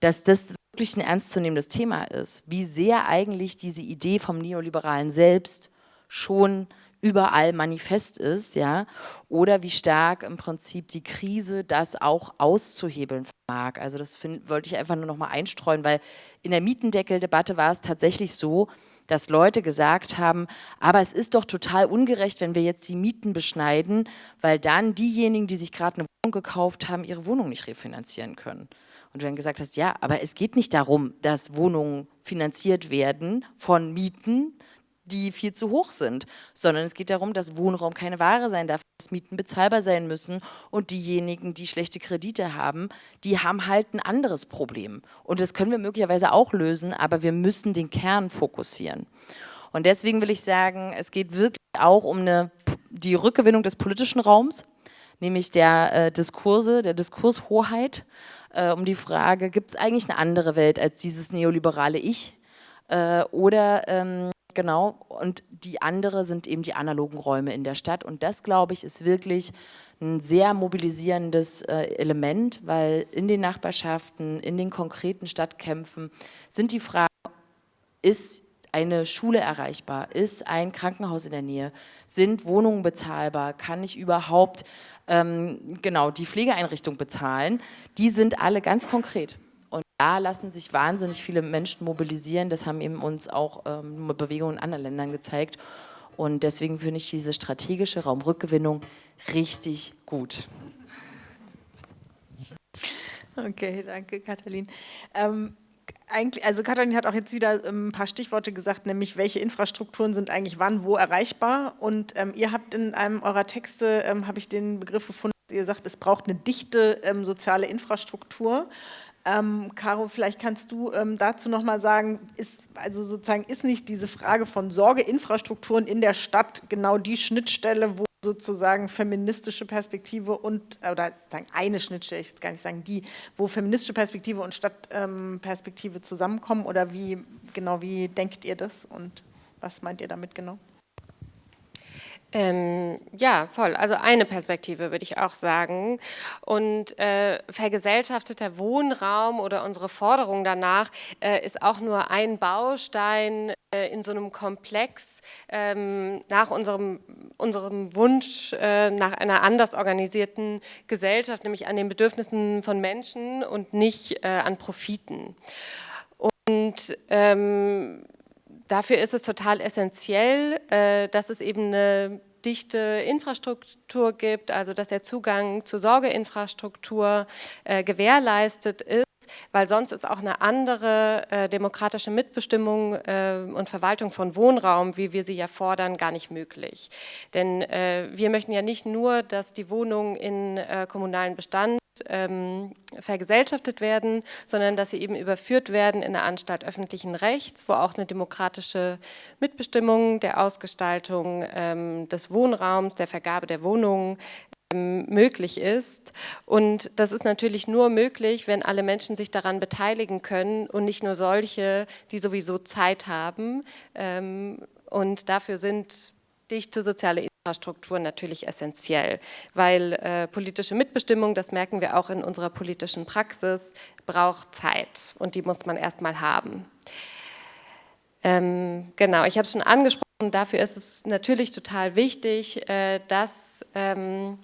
dass das wirklich ein ernstzunehmendes Thema ist, wie sehr eigentlich diese Idee vom Neoliberalen selbst schon überall manifest ist, ja, oder wie stark im Prinzip die Krise das auch auszuhebeln vermag. Also das find, wollte ich einfach nur noch mal einstreuen, weil in der Mietendeckeldebatte war es tatsächlich so, dass Leute gesagt haben, aber es ist doch total ungerecht, wenn wir jetzt die Mieten beschneiden, weil dann diejenigen, die sich gerade eine gekauft haben, ihre Wohnung nicht refinanzieren können. Und du dann gesagt hast, ja, aber es geht nicht darum, dass Wohnungen finanziert werden von Mieten, die viel zu hoch sind, sondern es geht darum, dass Wohnraum keine Ware sein darf, dass Mieten bezahlbar sein müssen und diejenigen, die schlechte Kredite haben, die haben halt ein anderes Problem. Und das können wir möglicherweise auch lösen, aber wir müssen den Kern fokussieren. Und deswegen will ich sagen, es geht wirklich auch um eine, die Rückgewinnung des politischen Raums, nämlich der äh, Diskurse, der Diskurshoheit, äh, um die Frage, gibt es eigentlich eine andere Welt als dieses neoliberale Ich? Äh, oder ähm, Genau, und die andere sind eben die analogen Räume in der Stadt. Und das, glaube ich, ist wirklich ein sehr mobilisierendes äh, Element, weil in den Nachbarschaften, in den konkreten Stadtkämpfen sind die Fragen, ist eine Schule erreichbar, ist ein Krankenhaus in der Nähe, sind Wohnungen bezahlbar, kann ich überhaupt ähm, genau die Pflegeeinrichtung bezahlen, die sind alle ganz konkret da lassen sich wahnsinnig viele Menschen mobilisieren. Das haben eben uns auch ähm, Bewegungen in anderen Ländern gezeigt. Und deswegen finde ich diese strategische Raumrückgewinnung richtig gut. Okay, danke Katalin. Ähm, eigentlich, also Katalin hat auch jetzt wieder ähm, ein paar Stichworte gesagt, nämlich welche Infrastrukturen sind eigentlich wann, wo erreichbar. Und ähm, ihr habt in einem eurer Texte, ähm, habe ich den Begriff gefunden, ihr sagt, es braucht eine dichte ähm, soziale Infrastruktur. Ähm, Caro, vielleicht kannst du ähm, dazu noch mal sagen, ist, also sozusagen ist nicht diese Frage von Sorgeinfrastrukturen in der Stadt genau die Schnittstelle, wo sozusagen feministische Perspektive und, oder sozusagen eine Schnittstelle, ich will gar nicht sagen die, wo feministische Perspektive und Stadtperspektive ähm, zusammenkommen oder wie, genau, wie denkt ihr das und was meint ihr damit genau? Ähm, ja, voll. Also eine Perspektive würde ich auch sagen. Und äh, vergesellschafteter Wohnraum oder unsere Forderung danach äh, ist auch nur ein Baustein äh, in so einem Komplex ähm, nach unserem, unserem Wunsch äh, nach einer anders organisierten Gesellschaft, nämlich an den Bedürfnissen von Menschen und nicht äh, an Profiten. Und ähm, dafür ist es total essentiell, äh, dass es eben eine dichte Infrastruktur gibt, also dass der Zugang zur Sorgeinfrastruktur äh, gewährleistet ist, weil sonst ist auch eine andere äh, demokratische Mitbestimmung äh, und Verwaltung von Wohnraum, wie wir sie ja fordern, gar nicht möglich. Denn äh, wir möchten ja nicht nur, dass die Wohnungen in äh, kommunalen Bestand ähm, vergesellschaftet werden, sondern dass sie eben überführt werden in eine Anstalt öffentlichen Rechts, wo auch eine demokratische Mitbestimmung der Ausgestaltung ähm, des Wohnraums, der Vergabe der Wohnungen ähm, möglich ist. Und das ist natürlich nur möglich, wenn alle Menschen sich daran beteiligen können und nicht nur solche, die sowieso Zeit haben. Ähm, und dafür sind dichte soziale Infrastruktur natürlich essentiell, weil äh, politische Mitbestimmung, das merken wir auch in unserer politischen Praxis, braucht Zeit und die muss man erstmal haben. Ähm, genau, ich habe es schon angesprochen, dafür ist es natürlich total wichtig, äh, dass ähm,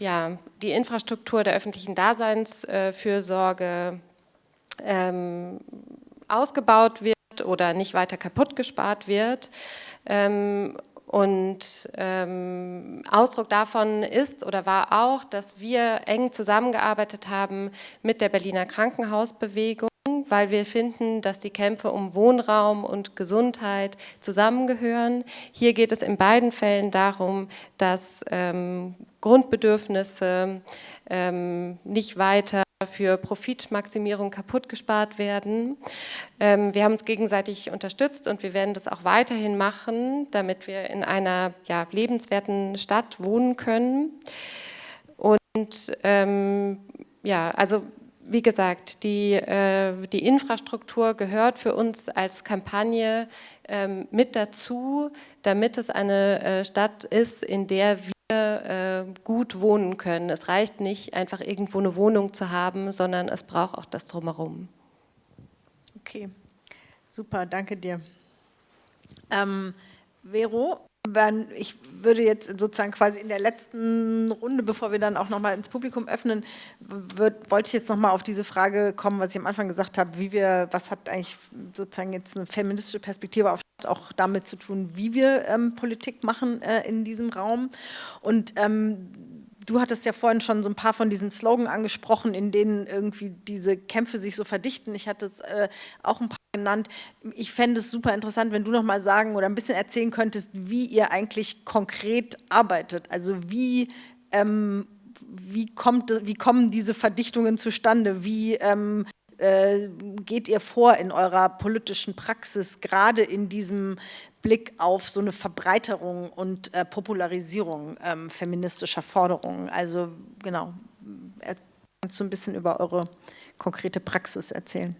ja, die Infrastruktur der öffentlichen Daseinsfürsorge ähm, ausgebaut wird oder nicht weiter kaputt gespart wird. Und ähm, Ausdruck davon ist oder war auch, dass wir eng zusammengearbeitet haben mit der Berliner Krankenhausbewegung, weil wir finden, dass die Kämpfe um Wohnraum und Gesundheit zusammengehören. Hier geht es in beiden Fällen darum, dass ähm, Grundbedürfnisse ähm, nicht weiter für Profitmaximierung kaputt gespart werden. Ähm, wir haben uns gegenseitig unterstützt und wir werden das auch weiterhin machen, damit wir in einer ja, lebenswerten Stadt wohnen können. Und ähm, ja, also wie gesagt, die, äh, die Infrastruktur gehört für uns als Kampagne ähm, mit dazu, damit es eine äh, Stadt ist, in der wir äh, gut wohnen können. Es reicht nicht, einfach irgendwo eine Wohnung zu haben, sondern es braucht auch das Drumherum. Okay, super, danke dir. Ähm, Vero, wenn, ich würde jetzt sozusagen quasi in der letzten Runde, bevor wir dann auch nochmal ins Publikum öffnen, würd, wollte ich jetzt nochmal auf diese Frage kommen, was ich am Anfang gesagt habe, wie wir, was hat eigentlich sozusagen jetzt eine feministische Perspektive auf auch damit zu tun, wie wir ähm, Politik machen äh, in diesem Raum. Und ähm, du hattest ja vorhin schon so ein paar von diesen Slogan angesprochen, in denen irgendwie diese Kämpfe sich so verdichten. Ich hatte es äh, auch ein paar genannt. Ich fände es super interessant, wenn du noch mal sagen oder ein bisschen erzählen könntest, wie ihr eigentlich konkret arbeitet. Also wie ähm, wie, kommt, wie kommen diese Verdichtungen zustande? Wie ähm, äh, geht ihr vor in eurer politischen Praxis, gerade in diesem Blick auf so eine Verbreiterung und äh, Popularisierung ähm, feministischer Forderungen? Also genau, kannst du ein bisschen über eure konkrete Praxis erzählen?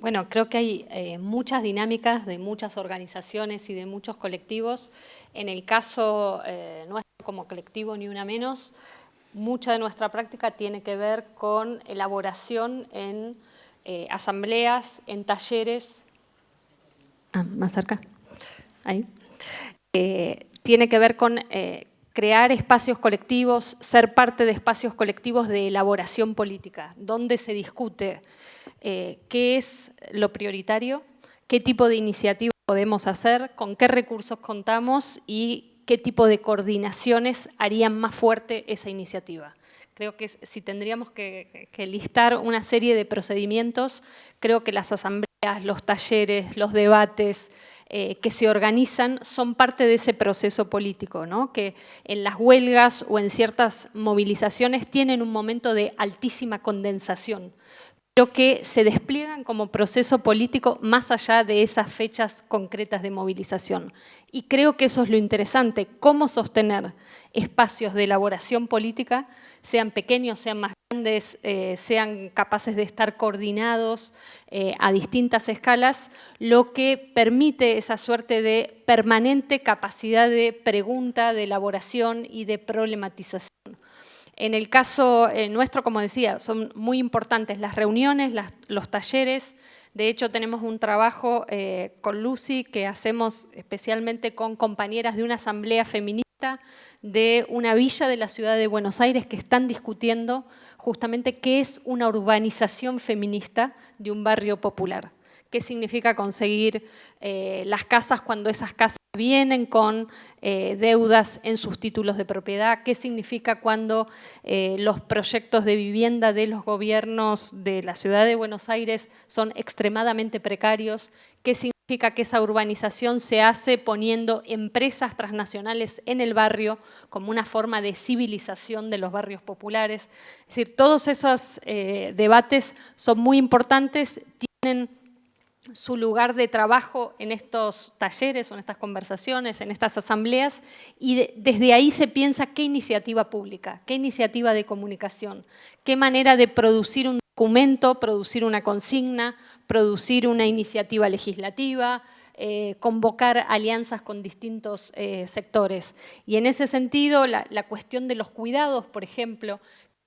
Bueno, creo que hay eh, muchas dinámicas de muchas organizaciones y de muchos colectivos. En el caso eh, nuestro como colectivo Ni Una Menos, mucha de nuestra práctica tiene que ver con elaboración en eh, asambleas, en talleres. Ah, más cerca. Ahí. Eh, tiene que ver con eh, crear espacios colectivos, ser parte de espacios colectivos de elaboración política, donde se discute qué es lo prioritario, qué tipo de iniciativa podemos hacer, con qué recursos contamos y qué tipo de coordinaciones harían más fuerte esa iniciativa. Creo que si tendríamos que, listar una serie de procedimientos, creo que las asambleas, los talleres, los debates, eh, que se organizan son parte de ese proceso político, ¿no? que en las huelgas o en ciertas movilizaciones tienen un momento de altísima condensación pero que se despliegan como proceso político más allá de esas fechas concretas de movilización. Y creo que eso es lo interesante, cómo sostener espacios de elaboración política, sean pequeños, sean más grandes, eh, sean capaces de estar coordinados eh, a distintas escalas, lo que permite esa suerte de permanente capacidad de pregunta, de elaboración y de problematización. En el caso eh, nuestro, como decía, son muy importantes las reuniones, los talleres. De hecho, tenemos un trabajo eh, con Lucy que hacemos especialmente con compañeras de una asamblea feminista de una villa de la ciudad de Buenos Aires que están discutiendo justamente qué es una urbanización feminista de un barrio popular. ¿Qué significa conseguir eh, las casas cuando esas casas vienen con eh, deudas en sus títulos de propiedad, qué significa cuando eh, los proyectos de vivienda de los gobiernos de la ciudad de Buenos Aires son extremadamente precarios, qué significa que esa urbanización se hace poniendo empresas transnacionales en el barrio como una forma de civilización de los barrios populares. Es decir, todos esos eh, debates son muy importantes, tienen su lugar de trabajo en estos talleres o en estas conversaciones, en estas asambleas, y desde ahí se piensa qué iniciativa pública, qué iniciativa de comunicación, qué manera de producir un documento, producir una consigna, producir una iniciativa legislativa, eh, convocar alianzas con distintos eh, sectores. Y en ese sentido, la, la cuestión de los cuidados, por ejemplo,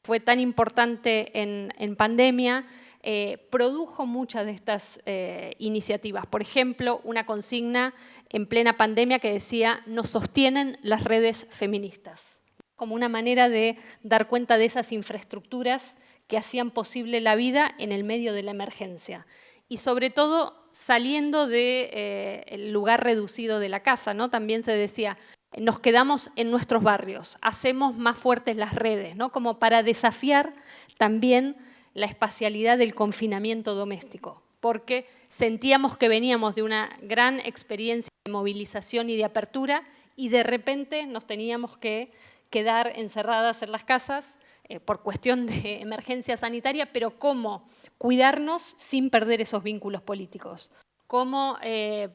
fue tan importante en, pandemia, eh, produjo muchas de estas eh, iniciativas. Por ejemplo, una consigna en plena pandemia que decía nos sostienen las redes feministas, como una manera de dar cuenta de esas infraestructuras que hacían posible la vida en el medio de la emergencia. Y sobre todo saliendo del eh, lugar reducido de la casa, ¿no? También se decía, nos quedamos en nuestros barrios, hacemos más fuertes las redes, ¿no? como para desafiar también la espacialidad del confinamiento doméstico, porque sentíamos que veníamos de una gran experiencia de movilización y de apertura y de repente nos teníamos que quedar encerradas en las casas eh, por cuestión de emergencia sanitaria, pero cómo cuidarnos sin perder esos vínculos políticos, cómo eh,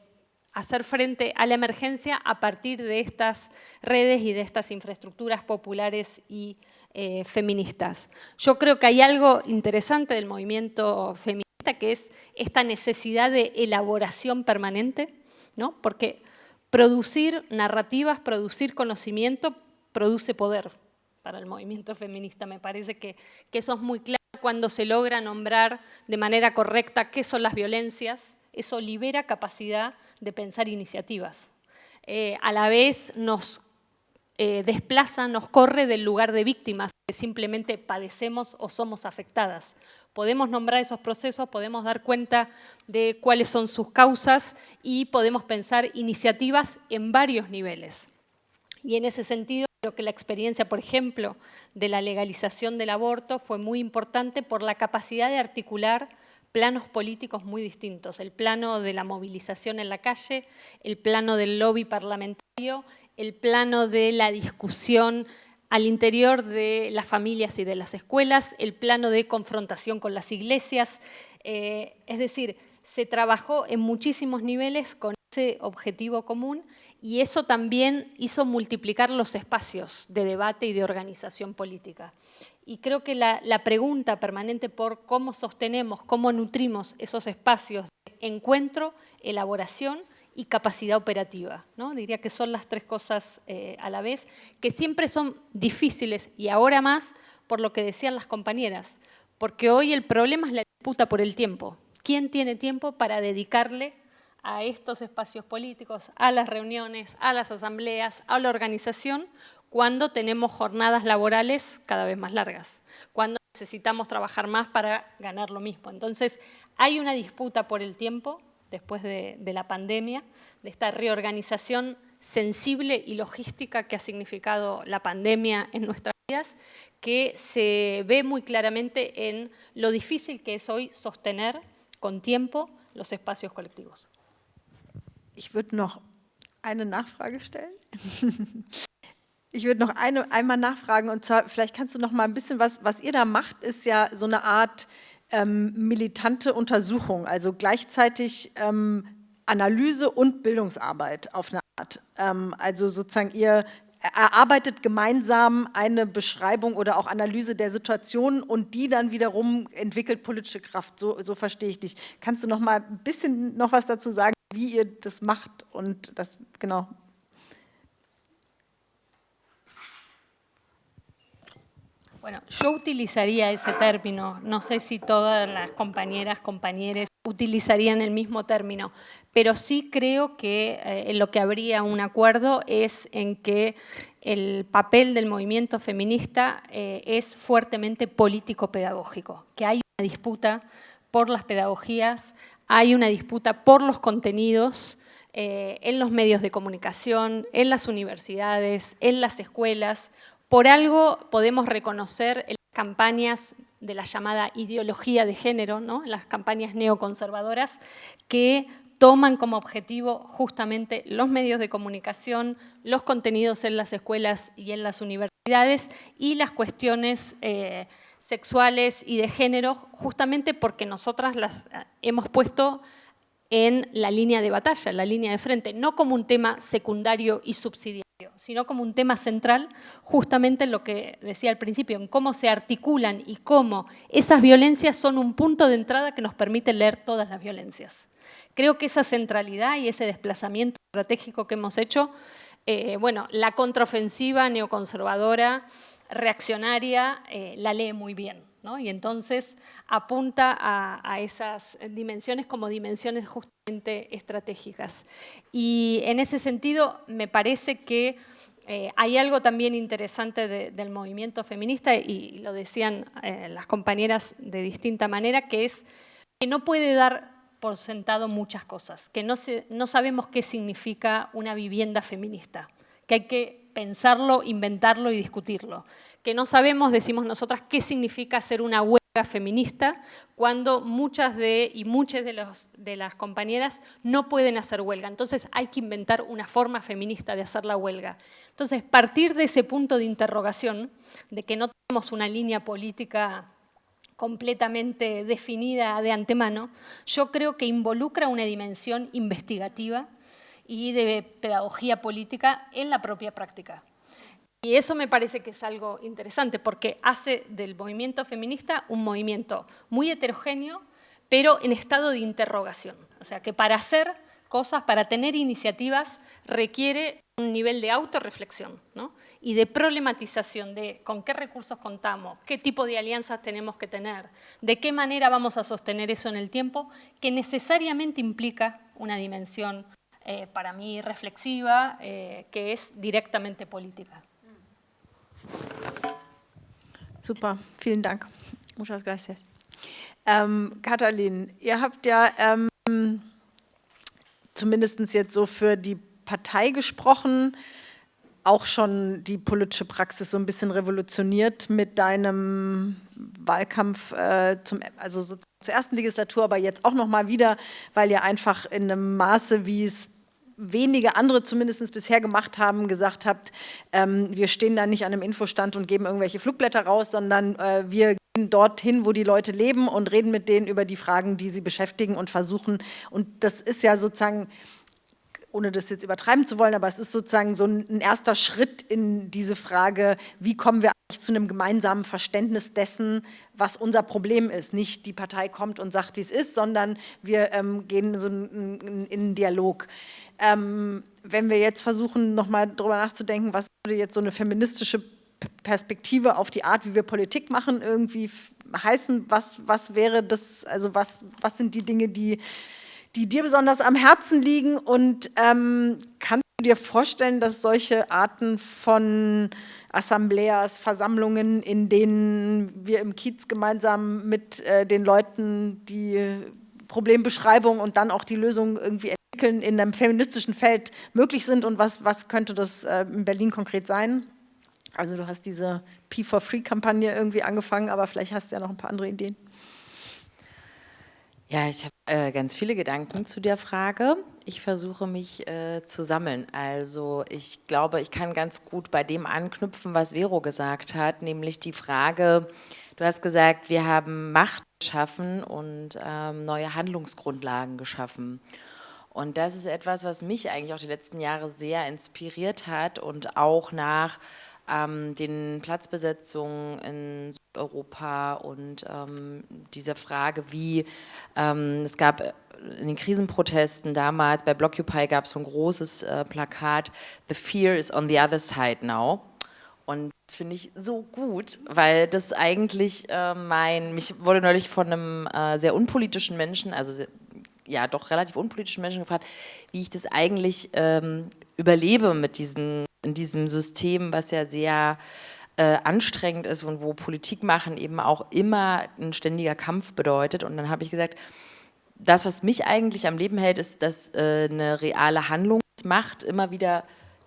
hacer frente a la emergencia a partir de estas redes y de estas infraestructuras populares y eh, feministas. Yo creo que hay algo interesante del movimiento feminista que es esta necesidad de elaboración permanente, ¿no? porque producir narrativas, producir conocimiento, produce poder para el movimiento feminista. Me parece que, eso es muy claro cuando se logra nombrar de manera correcta qué son las violencias, eso libera capacidad de pensar iniciativas. Eh, a la vez nos eh, desplaza, nos corre del lugar de víctimas, que simplemente padecemos o somos afectadas. Podemos nombrar esos procesos, podemos dar cuenta de cuáles son sus causas y podemos pensar iniciativas en varios niveles. Y en ese sentido, creo que la experiencia, por ejemplo, de la legalización del aborto fue muy importante por la capacidad de articular planos políticos muy distintos, el plano de la movilización en la calle, el plano del lobby parlamentario, el plano de la discusión al interior de las familias y de las escuelas, el plano de confrontación con las iglesias, eh, es decir, se trabajó en muchísimos niveles con ese objetivo común y eso también hizo multiplicar los espacios de debate y de organización política. Y creo que la, pregunta permanente por cómo sostenemos, cómo nutrimos esos espacios de encuentro, elaboración y capacidad operativa. ¿no? Diría que son las tres cosas eh, a la vez, que siempre son difíciles y ahora más por lo que decían las compañeras, porque hoy el problema es la disputa por el tiempo. ¿Quién tiene tiempo para dedicarle a estos espacios políticos, a las reuniones, a las asambleas, a la organización, cuando tenemos jornadas laborales cada vez más largas, cuando necesitamos trabajar más para ganar lo mismo. Entonces, hay una disputa por el tiempo después de, la pandemia, de esta reorganización sensible y logística que ha significado la pandemia en nuestras vidas, que se ve muy claramente en lo difícil que es hoy sostener con tiempo los espacios colectivos. Ich würde noch eine Nachfrage stellen. Ich würde noch eine, einmal nachfragen und zwar, vielleicht kannst du noch mal ein bisschen was, was ihr da macht, ist ja so eine Art ähm, militante Untersuchung, also gleichzeitig ähm, Analyse und Bildungsarbeit auf eine Art. Ähm, also sozusagen ihr erarbeitet gemeinsam eine Beschreibung oder auch Analyse der Situation und die dann wiederum entwickelt politische Kraft. So, so verstehe ich dich. Kannst du noch mal ein bisschen noch was dazu sagen, wie ihr das macht und das genau Bueno, yo utilizaría ese término, no sé si todas las compañeras, compañeros utilizarían el mismo término, pero sí creo que eh, lo que habría un acuerdo es en que el papel del movimiento feminista eh, es fuertemente político-pedagógico, que hay una disputa por las pedagogías, hay una disputa por los contenidos, eh, en los medios de comunicación, en las universidades, en las escuelas, por algo podemos reconocer las campañas de la llamada ideología de género, las campañas neoconservadoras, que toman como objetivo justamente los medios de comunicación, los contenidos en las escuelas y en las universidades y las cuestiones eh, sexuales y de género, justamente porque nosotras las eh, hemos puesto en la línea de batalla, en la línea de frente, no como un tema secundario y subsidiario sino como un tema central, justamente en lo que decía al principio, en cómo se articulan y cómo esas violencias son un punto de entrada que nos permite leer todas las violencias. Creo que esa centralidad y ese desplazamiento estratégico que hemos hecho, eh, bueno, la contraofensiva neoconservadora reaccionaria eh, la lee muy bien. Y entonces apunta a, esas dimensiones como dimensiones justamente estratégicas. Y en ese sentido me parece que eh, hay algo también interesante del movimiento feminista, y lo decían eh, las compañeras de distinta manera, que es que no puede dar por sentado muchas cosas, que no, no sabemos qué significa una vivienda feminista, que hay que pensarlo, inventarlo y discutirlo. Que no sabemos, decimos nosotras, qué significa ser una huelga feminista cuando muchas de y muchas de, de las compañeras no pueden hacer huelga. Entonces hay que inventar una forma feminista de hacer la huelga. Entonces, partir de ese punto de interrogación, de que no tenemos una línea política completamente definida de antemano, yo creo que involucra una dimensión investigativa y de pedagogía política en la propia práctica. Y eso me parece que es algo interesante porque hace del movimiento feminista un movimiento muy heterogéneo, pero en estado de interrogación. O sea, que para hacer cosas, para tener iniciativas, requiere un nivel de autorreflexión ¿no? y de problematización de con qué recursos contamos, qué tipo de alianzas tenemos que tener, de qué manera vamos a sostener eso en el tiempo, que necesariamente implica una dimensión eh, para mí reflexiva, eh, que es directamente política. Super, vielen Dank. Muchas gracias. Ähm, Katalin, ihr habt ja ähm, zumindest jetzt so für die Partei gesprochen, auch schon die politische Praxis so ein bisschen revolutioniert mit deinem Wahlkampf äh, zum, also so zur ersten Legislatur, aber jetzt auch noch mal wieder, weil ihr einfach in einem Maße, wie es wenige andere zumindest bisher gemacht haben, gesagt habt, ähm, wir stehen da nicht an einem Infostand und geben irgendwelche Flugblätter raus, sondern äh, wir gehen dorthin, wo die Leute leben und reden mit denen über die Fragen, die sie beschäftigen und versuchen. Und das ist ja sozusagen ohne das jetzt übertreiben zu wollen, aber es ist sozusagen so ein erster Schritt in diese Frage, wie kommen wir eigentlich zu einem gemeinsamen Verständnis dessen, was unser Problem ist. Nicht die Partei kommt und sagt, wie es ist, sondern wir ähm, gehen so in, in, in einen Dialog. Ähm, wenn wir jetzt versuchen, nochmal darüber nachzudenken, was würde jetzt so eine feministische Perspektive auf die Art, wie wir Politik machen, irgendwie heißen, was, was wäre das, also was, was sind die Dinge, die, die dir besonders am Herzen liegen und ähm, kannst du dir vorstellen, dass solche Arten von Assembleas, Versammlungen, in denen wir im Kiez gemeinsam mit äh, den Leuten die Problembeschreibung und dann auch die Lösung irgendwie entwickeln in einem feministischen Feld möglich sind und was, was könnte das äh, in Berlin konkret sein? Also du hast diese P4Free-Kampagne irgendwie angefangen, aber vielleicht hast du ja noch ein paar andere Ideen. Ja, ich habe äh, ganz viele Gedanken zu der Frage. Ich versuche mich äh, zu sammeln. Also ich glaube, ich kann ganz gut bei dem anknüpfen, was Vero gesagt hat, nämlich die Frage, du hast gesagt, wir haben Macht geschaffen und ähm, neue Handlungsgrundlagen geschaffen. Und das ist etwas, was mich eigentlich auch die letzten Jahre sehr inspiriert hat und auch nach ähm, den Platzbesetzungen in Europa und ähm, dieser Frage, wie ähm, es gab in den Krisenprotesten damals, bei Blockupy gab es so ein großes äh, Plakat, The fear is on the other side now. Und das finde ich so gut, weil das eigentlich äh, mein, mich wurde neulich von einem äh, sehr unpolitischen Menschen, also ja doch relativ unpolitischen Menschen gefragt, wie ich das eigentlich ähm, überlebe mit diesen, in diesem System, was ja sehr äh, anstrengend ist und wo Politik machen eben auch immer ein ständiger Kampf bedeutet. Und dann habe ich gesagt, das, was mich eigentlich am Leben hält, ist, dass äh, eine reale Handlungsmacht immer wieder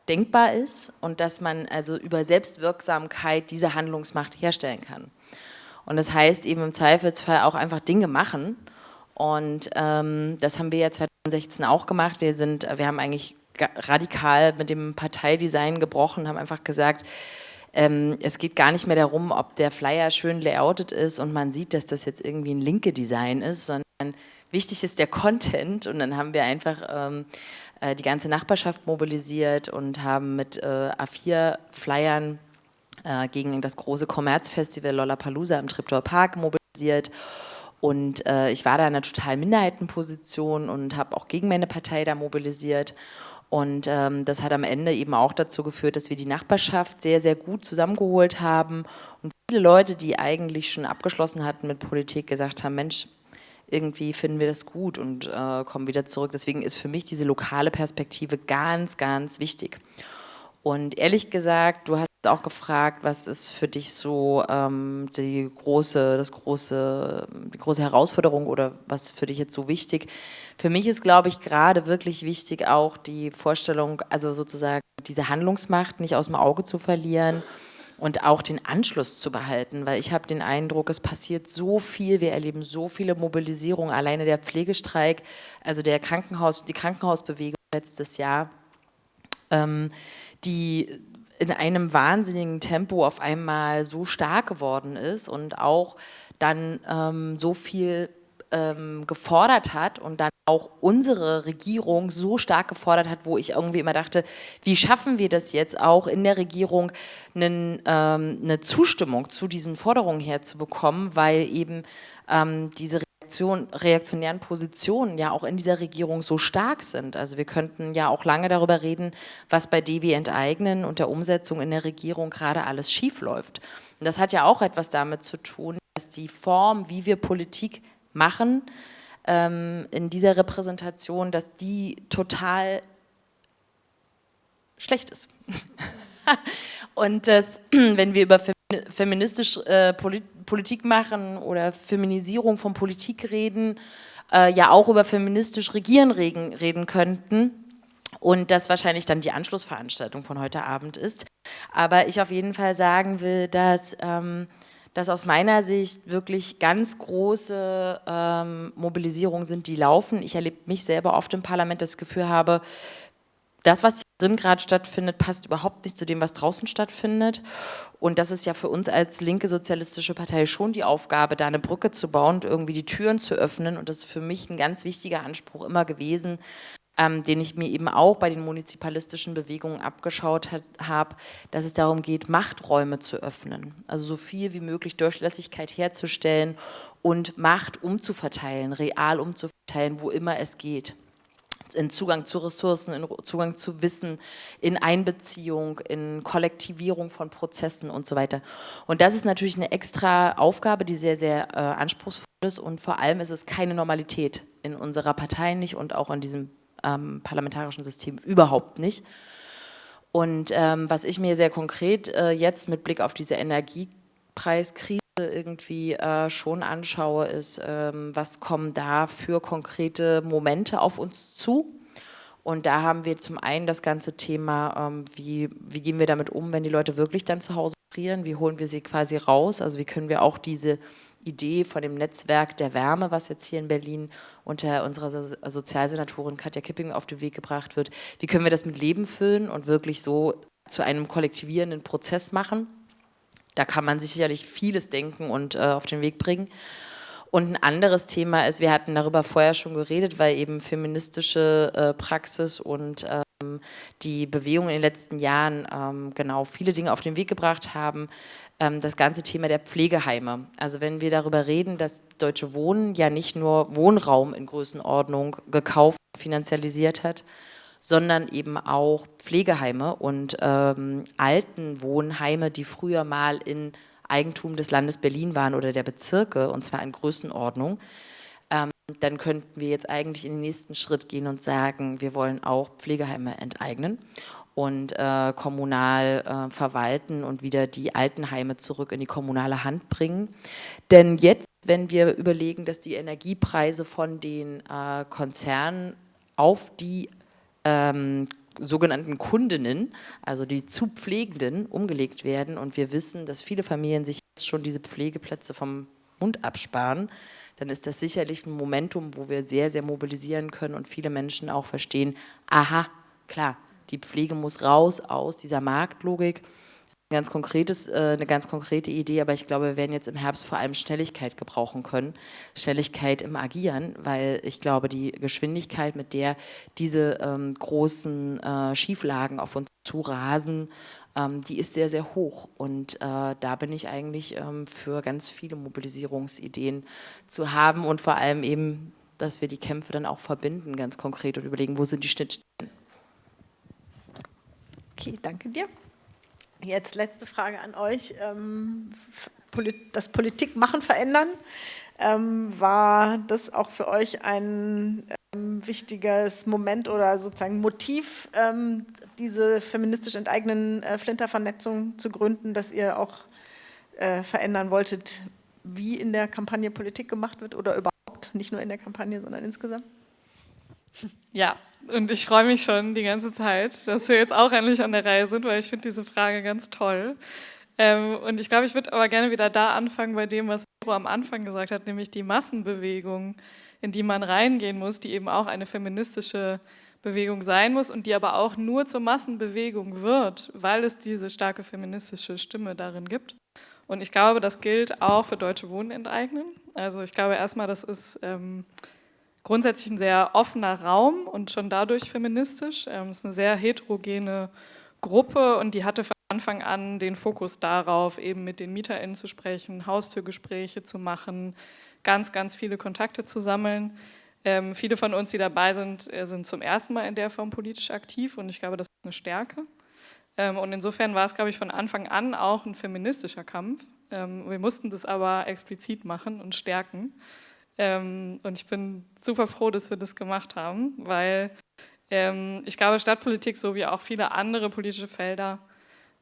denkbar ist und dass man also über Selbstwirksamkeit diese Handlungsmacht herstellen kann. Und das heißt eben im Zweifelsfall auch einfach Dinge machen und ähm, das haben wir ja 2016 auch gemacht. Wir, sind, wir haben eigentlich radikal mit dem Parteidesign gebrochen, haben einfach gesagt, ähm, es geht gar nicht mehr darum, ob der Flyer schön layoutet ist und man sieht, dass das jetzt irgendwie ein linke Design ist, sondern wichtig ist der Content und dann haben wir einfach ähm, äh, die ganze Nachbarschaft mobilisiert und haben mit äh, A4-Flyern äh, gegen das große Kommerzfestival Lollapalooza im Triptor Park mobilisiert und äh, ich war da in einer totalen Minderheitenposition und habe auch gegen meine Partei da mobilisiert. Und ähm, das hat am Ende eben auch dazu geführt, dass wir die Nachbarschaft sehr, sehr gut zusammengeholt haben und viele Leute, die eigentlich schon abgeschlossen hatten mit Politik, gesagt haben, Mensch, irgendwie finden wir das gut und äh, kommen wieder zurück. Deswegen ist für mich diese lokale Perspektive ganz, ganz wichtig. Und ehrlich gesagt, du hast auch gefragt, was ist für dich so ähm, die große, das große, die große Herausforderung oder was für dich jetzt so wichtig? Für mich ist, glaube ich, gerade wirklich wichtig auch die Vorstellung, also sozusagen diese Handlungsmacht nicht aus dem Auge zu verlieren und auch den Anschluss zu behalten, weil ich habe den Eindruck, es passiert so viel, wir erleben so viele Mobilisierungen, alleine der Pflegestreik, also der Krankenhaus, die Krankenhausbewegung letztes Jahr, ähm, die in einem wahnsinnigen Tempo auf einmal so stark geworden ist und auch dann ähm, so viel ähm, gefordert hat und dann auch unsere Regierung so stark gefordert hat, wo ich irgendwie immer dachte, wie schaffen wir das jetzt auch in der Regierung einen, ähm, eine Zustimmung zu diesen Forderungen herzubekommen, weil eben ähm, diese Reaktion, reaktionären Positionen ja auch in dieser Regierung so stark sind. Also wir könnten ja auch lange darüber reden, was bei DW enteignen und der Umsetzung in der Regierung gerade alles schiefläuft. Und das hat ja auch etwas damit zu tun, dass die Form, wie wir Politik machen ähm, in dieser Repräsentation, dass die total schlecht ist. Und dass, wenn wir über feministisch äh, Politik machen oder Feminisierung von Politik reden, äh, ja auch über feministisch Regieren reden, reden könnten. Und das wahrscheinlich dann die Anschlussveranstaltung von heute Abend ist. Aber ich auf jeden Fall sagen will, dass ähm, dass aus meiner Sicht wirklich ganz große ähm, Mobilisierungen sind, die laufen. Ich erlebe mich selber oft im Parlament, das Gefühl habe, das, was drin gerade stattfindet, passt überhaupt nicht zu dem, was draußen stattfindet. Und das ist ja für uns als linke sozialistische Partei schon die Aufgabe, da eine Brücke zu bauen und irgendwie die Türen zu öffnen. Und das ist für mich ein ganz wichtiger Anspruch immer gewesen, ähm, den ich mir eben auch bei den munizipalistischen Bewegungen abgeschaut habe, dass es darum geht, Machträume zu öffnen. Also so viel wie möglich Durchlässigkeit herzustellen und Macht umzuverteilen, real umzuverteilen, wo immer es geht in Zugang zu Ressourcen, in Zugang zu Wissen, in Einbeziehung, in Kollektivierung von Prozessen und so weiter. Und das ist natürlich eine extra Aufgabe, die sehr, sehr äh, anspruchsvoll ist und vor allem ist es keine Normalität in unserer Partei nicht und auch in diesem ähm, parlamentarischen System überhaupt nicht. Und ähm, was ich mir sehr konkret äh, jetzt mit Blick auf diese Energiepreiskrise irgendwie äh, schon anschaue, ist, ähm, was kommen da für konkrete Momente auf uns zu? Und da haben wir zum einen das ganze Thema, ähm, wie, wie gehen wir damit um, wenn die Leute wirklich dann zu Hause frieren, wie holen wir sie quasi raus, also wie können wir auch diese Idee von dem Netzwerk der Wärme, was jetzt hier in Berlin unter unserer Sozialsenatorin Katja Kipping auf den Weg gebracht wird. Wie können wir das mit Leben füllen und wirklich so zu einem kollektivierenden Prozess machen? Da kann man sicherlich vieles denken und äh, auf den Weg bringen. Und ein anderes Thema ist, wir hatten darüber vorher schon geredet, weil eben feministische äh, Praxis und ähm, die Bewegung in den letzten Jahren ähm, genau viele Dinge auf den Weg gebracht haben, ähm, das ganze Thema der Pflegeheime. Also wenn wir darüber reden, dass Deutsche Wohnen ja nicht nur Wohnraum in Größenordnung gekauft und finanzialisiert hat, sondern eben auch Pflegeheime und ähm, Altenwohnheime, die früher mal in Eigentum des Landes Berlin waren oder der Bezirke, und zwar in Größenordnung, ähm, dann könnten wir jetzt eigentlich in den nächsten Schritt gehen und sagen, wir wollen auch Pflegeheime enteignen und äh, kommunal äh, verwalten und wieder die Altenheime zurück in die kommunale Hand bringen. Denn jetzt, wenn wir überlegen, dass die Energiepreise von den äh, Konzernen auf die ähm, sogenannten Kundinnen, also die zu Pflegenden, umgelegt werden und wir wissen, dass viele Familien sich jetzt schon diese Pflegeplätze vom Mund absparen, dann ist das sicherlich ein Momentum, wo wir sehr, sehr mobilisieren können und viele Menschen auch verstehen, aha, klar, die Pflege muss raus aus dieser Marktlogik. Ganz konkretes, äh, eine ganz konkrete Idee, aber ich glaube, wir werden jetzt im Herbst vor allem Schnelligkeit gebrauchen können. Schnelligkeit im Agieren, weil ich glaube, die Geschwindigkeit, mit der diese ähm, großen äh, Schieflagen auf uns zurasen, ähm, die ist sehr, sehr hoch. Und äh, da bin ich eigentlich ähm, für ganz viele Mobilisierungsideen zu haben und vor allem eben, dass wir die Kämpfe dann auch verbinden, ganz konkret und überlegen, wo sind die Schnittstellen. Okay, danke dir. Jetzt letzte Frage an euch. Ähm, das Politikmachen verändern. Ähm, war das auch für euch ein ähm, wichtiges Moment oder sozusagen Motiv, diese feministisch enteignen äh, Flinter-Vernetzung zu gründen, dass ihr auch äh, verändern wolltet, wie in der Kampagne Politik gemacht wird oder überhaupt, nicht nur in der Kampagne, sondern insgesamt? Ja, und ich freue mich schon die ganze Zeit, dass wir jetzt auch endlich an der Reihe sind, weil ich finde diese Frage ganz toll. Ähm, und ich glaube, ich würde aber gerne wieder da anfangen bei dem, was Vero am Anfang gesagt hat, nämlich die Massenbewegung, in die man reingehen muss, die eben auch eine feministische Bewegung sein muss und die aber auch nur zur Massenbewegung wird, weil es diese starke feministische Stimme darin gibt. Und ich glaube, das gilt auch für Deutsche Wohnen enteignen. Also ich glaube erstmal, das ist ähm, grundsätzlich ein sehr offener Raum und schon dadurch feministisch. Ähm, es ist eine sehr heterogene Gruppe und die hatte von Anfang an den Fokus darauf, eben mit den MieterInnen zu sprechen, Haustürgespräche zu machen, ganz, ganz viele Kontakte zu sammeln. Ähm, viele von uns, die dabei sind, äh, sind zum ersten Mal in der Form politisch aktiv und ich glaube, das ist eine Stärke. Ähm, und insofern war es, glaube ich, von Anfang an auch ein feministischer Kampf. Ähm, wir mussten das aber explizit machen und stärken. Ähm, und ich bin super froh, dass wir das gemacht haben, weil ähm, ich glaube, Stadtpolitik, so wie auch viele andere politische Felder,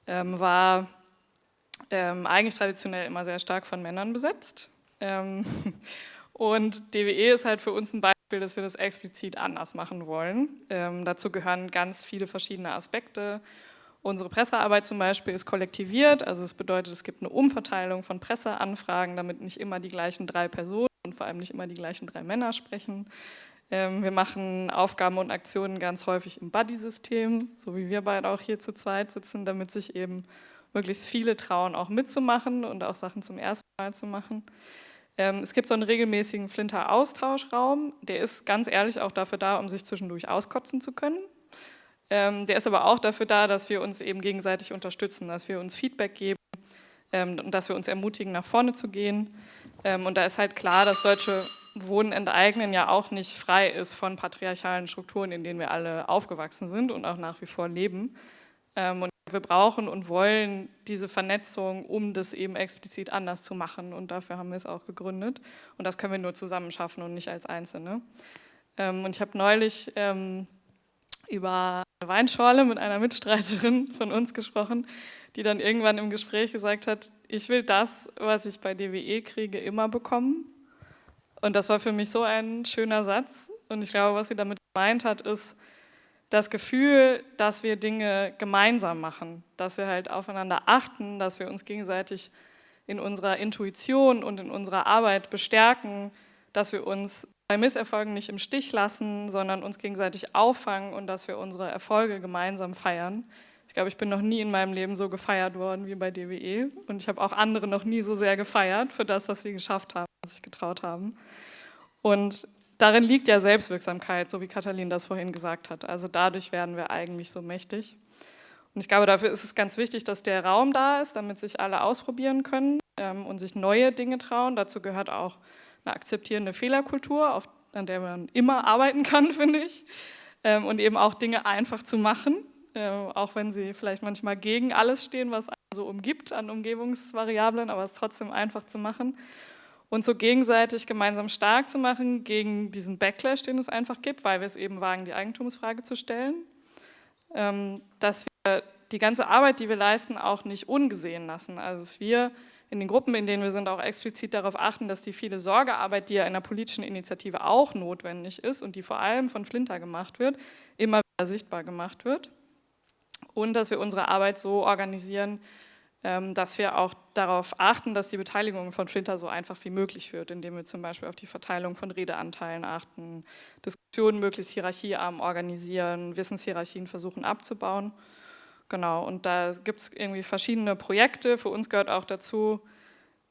ähm, war ähm, eigentlich traditionell immer sehr stark von Männern besetzt. Ähm, und DWE ist halt für uns ein Beispiel, dass wir das explizit anders machen wollen. Ähm, dazu gehören ganz viele verschiedene Aspekte. Unsere Pressearbeit zum Beispiel ist kollektiviert, also es bedeutet, es gibt eine Umverteilung von Presseanfragen, damit nicht immer die gleichen drei Personen und vor allem nicht immer die gleichen drei Männer sprechen. Ähm, wir machen Aufgaben und Aktionen ganz häufig im Buddy-System, so wie wir beide auch hier zu zweit sitzen, damit sich eben möglichst viele trauen, auch mitzumachen und auch Sachen zum ersten Mal zu machen. Ähm, es gibt so einen regelmäßigen Flinter-Austauschraum, der ist ganz ehrlich auch dafür da, um sich zwischendurch auskotzen zu können. Ähm, der ist aber auch dafür da, dass wir uns eben gegenseitig unterstützen, dass wir uns Feedback geben und dass wir uns ermutigen, nach vorne zu gehen. Und da ist halt klar, dass deutsche Wohnen enteignen ja auch nicht frei ist von patriarchalen Strukturen, in denen wir alle aufgewachsen sind und auch nach wie vor leben. Ähm, und wir brauchen und wollen diese Vernetzung, um das eben explizit anders zu machen. Und dafür haben wir es auch gegründet. Und das können wir nur zusammen schaffen und nicht als Einzelne. Ähm, und ich habe neulich ähm, über Weinschorle mit einer Mitstreiterin von uns gesprochen, die dann irgendwann im Gespräch gesagt hat, ich will das, was ich bei DWE kriege, immer bekommen und das war für mich so ein schöner Satz. Und ich glaube, was sie damit gemeint hat, ist das Gefühl, dass wir Dinge gemeinsam machen, dass wir halt aufeinander achten, dass wir uns gegenseitig in unserer Intuition und in unserer Arbeit bestärken, dass wir uns bei Misserfolgen nicht im Stich lassen, sondern uns gegenseitig auffangen und dass wir unsere Erfolge gemeinsam feiern. Ich glaube, ich bin noch nie in meinem Leben so gefeiert worden wie bei DWE und ich habe auch andere noch nie so sehr gefeiert für das, was sie geschafft haben, was sich getraut haben. Und darin liegt ja Selbstwirksamkeit, so wie Katalin das vorhin gesagt hat. Also dadurch werden wir eigentlich so mächtig. Und ich glaube, dafür ist es ganz wichtig, dass der Raum da ist, damit sich alle ausprobieren können ähm, und sich neue Dinge trauen. Dazu gehört auch eine akzeptierende Fehlerkultur, auf, an der man immer arbeiten kann, finde ich. Ähm, und eben auch Dinge einfach zu machen äh, auch wenn sie vielleicht manchmal gegen alles stehen, was einen so umgibt an Umgebungsvariablen, aber es trotzdem einfach zu machen und so gegenseitig gemeinsam stark zu machen gegen diesen Backlash, den es einfach gibt, weil wir es eben wagen, die Eigentumsfrage zu stellen, ähm, dass wir die ganze Arbeit, die wir leisten, auch nicht ungesehen lassen. Also dass wir in den Gruppen, in denen wir sind, auch explizit darauf achten, dass die viele Sorgearbeit, die ja in der politischen Initiative auch notwendig ist und die vor allem von Flinter gemacht wird, immer wieder sichtbar gemacht wird und dass wir unsere Arbeit so organisieren, ähm, dass wir auch darauf achten, dass die Beteiligung von Flinter so einfach wie möglich wird, indem wir zum Beispiel auf die Verteilung von Redeanteilen achten, Diskussionen möglichst hierarchiearm organisieren, Wissenshierarchien versuchen abzubauen. Genau, und da gibt es irgendwie verschiedene Projekte. Für uns gehört auch dazu,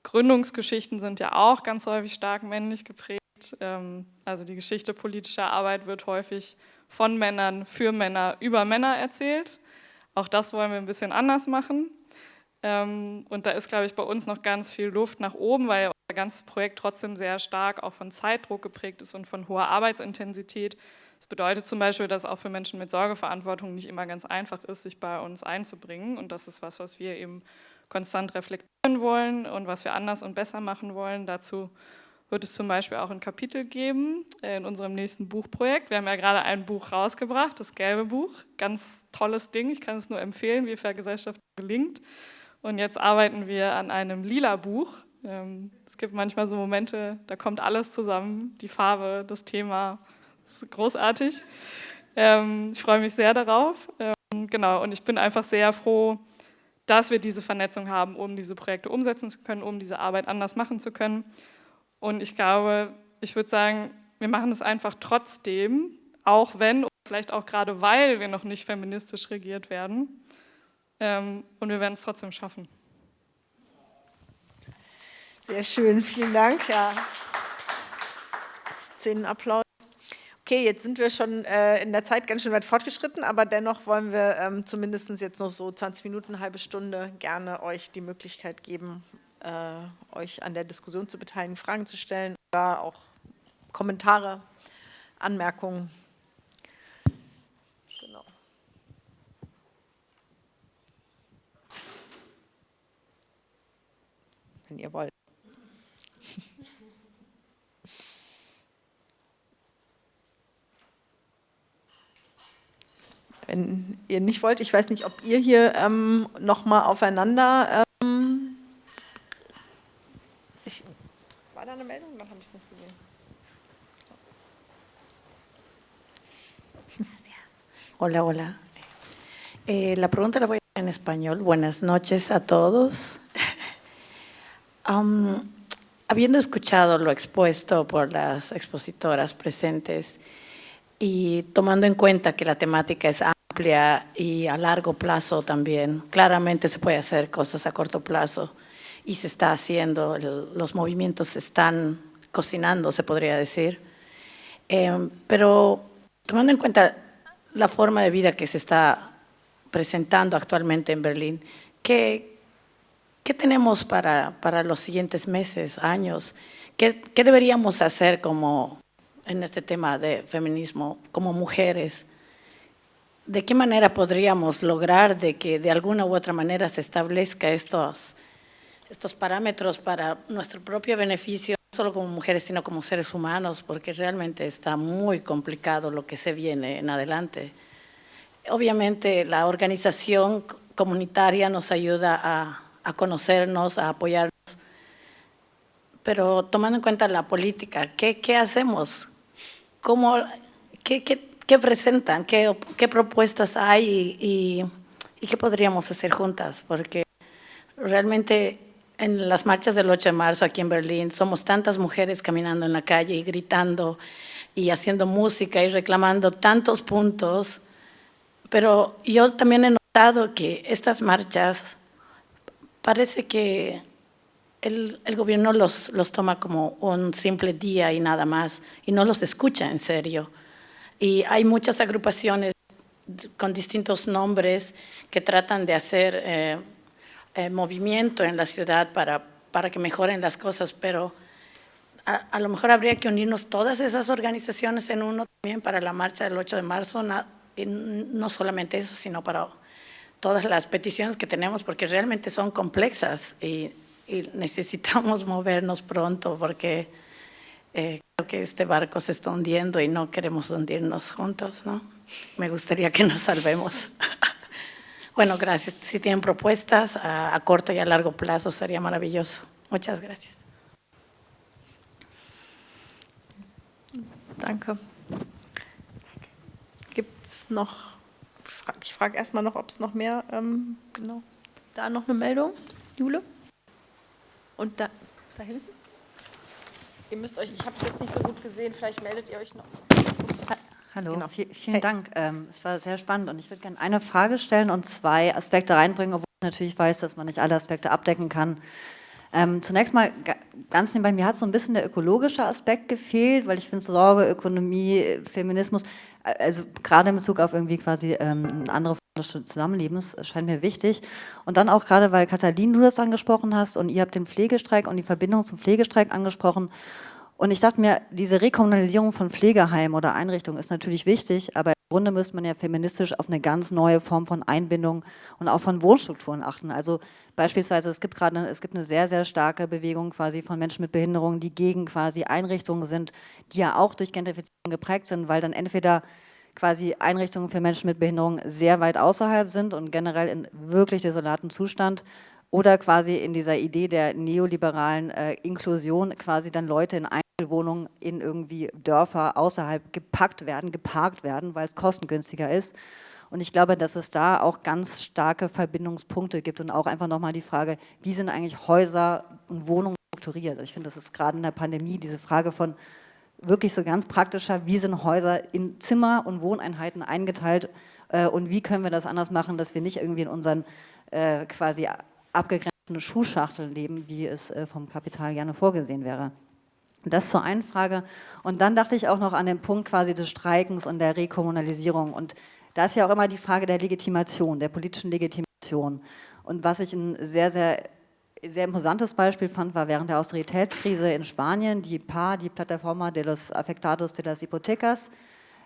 Gründungsgeschichten sind ja auch ganz häufig stark männlich geprägt. Ähm, also die Geschichte politischer Arbeit wird häufig von Männern für Männer über Männer erzählt. Auch das wollen wir ein bisschen anders machen. Ähm, und da ist, glaube ich, bei uns noch ganz viel Luft nach oben, weil unser ganzes Projekt trotzdem sehr stark auch von Zeitdruck geprägt ist und von hoher Arbeitsintensität. Das bedeutet zum Beispiel, dass auch für Menschen mit Sorgeverantwortung nicht immer ganz einfach ist, sich bei uns einzubringen. Und das ist was, was wir eben konstant reflektieren wollen und was wir anders und besser machen wollen. Dazu wird es zum Beispiel auch ein Kapitel geben in unserem nächsten Buchprojekt. Wir haben ja gerade ein Buch rausgebracht, das gelbe Buch. Ganz tolles Ding, ich kann es nur empfehlen, wie Vergesellschaftung gelingt. Und jetzt arbeiten wir an einem lila Buch. Ähm, es gibt manchmal so Momente, da kommt alles zusammen, die Farbe, das Thema, das ist großartig. Ähm, ich freue mich sehr darauf. Ähm, genau, und ich bin einfach sehr froh, dass wir diese Vernetzung haben, um diese Projekte umsetzen zu können, um diese Arbeit anders machen zu können. Und ich glaube, ich würde sagen, wir machen es einfach trotzdem, auch wenn, vielleicht auch gerade weil wir noch nicht feministisch regiert werden. Ähm, und wir werden es trotzdem schaffen. Sehr schön, vielen Dank. Ja. Szenenapplaus. Okay, jetzt sind wir schon äh, in der Zeit ganz schön weit fortgeschritten, aber dennoch wollen wir ähm, zumindest jetzt noch so 20 Minuten, eine halbe Stunde gerne euch die Möglichkeit geben, äh, euch an der Diskussion zu beteiligen, Fragen zu stellen oder auch Kommentare, Anmerkungen. Genau. Wenn ihr wollt. Wenn ihr nicht wollt, ich weiß nicht, ob ihr hier ähm, nochmal aufeinander ähm, ich, war da eine Meldung? Dann habe ich es nicht gesehen. Hola, hola. Eh, la pregunta la voy a hacer en español. Buenas noches a todos. um, habiendo escuchado lo expuesto por las expositoras presentes y tomando en cuenta que la temática es y a largo plazo también. Claramente se puede hacer cosas a corto plazo y se está haciendo, los movimientos se están cocinando, se podría decir. Eh, pero tomando en cuenta la forma de vida que se está presentando actualmente en Berlín, ¿qué, qué tenemos para, para los siguientes meses, años? ¿Qué, ¿Qué deberíamos hacer como en este tema de feminismo, como mujeres? ¿De qué manera podríamos lograr de que de alguna u otra manera se establezca estos, estos parámetros para nuestro propio beneficio, no solo como mujeres, sino como seres humanos, porque realmente está muy complicado lo que se viene en adelante. Obviamente la organización comunitaria nos ayuda a, a conocernos, a apoyarnos, pero tomando en cuenta la política, ¿qué, qué hacemos? ¿Cómo, qué, qué qué presentan, qué, qué propuestas hay y, y, qué podríamos hacer juntas, porque realmente en las marchas del 8 de marzo aquí en Berlín somos tantas mujeres caminando en la calle y gritando y haciendo música y reclamando tantos puntos, pero yo también he notado que estas marchas parece que el, el, gobierno los, los toma como un simple día y nada más, y no los escucha en serio. Y hay muchas agrupaciones con distintos nombres que tratan de hacer eh, eh, movimiento en la ciudad para, para que mejoren las cosas, pero a, a, lo mejor habría que unirnos todas esas organizaciones en uno también para la marcha del 8 de marzo, no, no solamente eso, sino para todas las peticiones que tenemos, porque realmente son complexas y, y necesitamos movernos pronto, porque eh, creo que este barco se está hundiendo y no queremos hundirnos juntos, ¿no? Me gustaría que nos salvemos. bueno, gracias. Si tienen propuestas a, a corto y a largo plazo, sería maravilloso. Muchas gracias. Danke. Gibt es noch, ich frage erstmal noch, ob es noch mehr, ähm, genau, da noch eine Meldung, Jule? Und da, da hinten? Ihr müsst euch, ich habe es jetzt nicht so gut gesehen, vielleicht meldet ihr euch noch. Hallo, genau. vielen hey. Dank. Ähm, es war sehr spannend und ich würde gerne eine Frage stellen und zwei Aspekte reinbringen, obwohl ich natürlich weiß, dass man nicht alle Aspekte abdecken kann. Ähm, zunächst mal ganz nebenbei, mir hat so ein bisschen der ökologische Aspekt gefehlt, weil ich finde Sorge, Ökonomie, Feminismus, äh, also gerade in Bezug auf irgendwie quasi ähm, andere Form des Zusammenlebens, scheint mir wichtig. Und dann auch gerade, weil Katalin, du das angesprochen hast und ihr habt den Pflegestreik und die Verbindung zum Pflegestreik angesprochen Und ich dachte mir, diese Rekommunalisierung von Pflegeheimen oder Einrichtungen ist natürlich wichtig, aber im Grunde müsste man ja feministisch auf eine ganz neue Form von Einbindung und auch von Wohnstrukturen achten. Also beispielsweise, es gibt gerade, es gibt eine sehr, sehr starke Bewegung quasi von Menschen mit Behinderungen, die gegen quasi Einrichtungen sind, die ja auch durch Gentrifizierung geprägt sind, weil dann entweder quasi Einrichtungen für Menschen mit Behinderung sehr weit außerhalb sind und generell in wirklich desolaten Zustand oder quasi in dieser Idee der neoliberalen äh, Inklusion quasi dann Leute in Einzelwohnungen in irgendwie Dörfer außerhalb gepackt werden, geparkt werden, weil es kostengünstiger ist. Und ich glaube, dass es da auch ganz starke Verbindungspunkte gibt und auch einfach nochmal die Frage, wie sind eigentlich Häuser und Wohnungen strukturiert? Also ich finde, das ist gerade in der Pandemie diese Frage von wirklich so ganz praktischer, wie sind Häuser in Zimmer und Wohneinheiten eingeteilt äh, und wie können wir das anders machen, dass wir nicht irgendwie in unseren äh, quasi abgegrenzten Schuhschachteln leben, wie es äh, vom Kapital gerne vorgesehen wäre. Das zur einen Frage. Und dann dachte ich auch noch an den Punkt quasi des Streikens und der Rekommunalisierung. Und da ist ja auch immer die Frage der Legitimation, der politischen Legitimation. Und was ich ein sehr, sehr, sehr imposantes Beispiel fand, war während der Austeritätskrise in Spanien die PA, die Plataforma de los Afectados de las Hipotecas,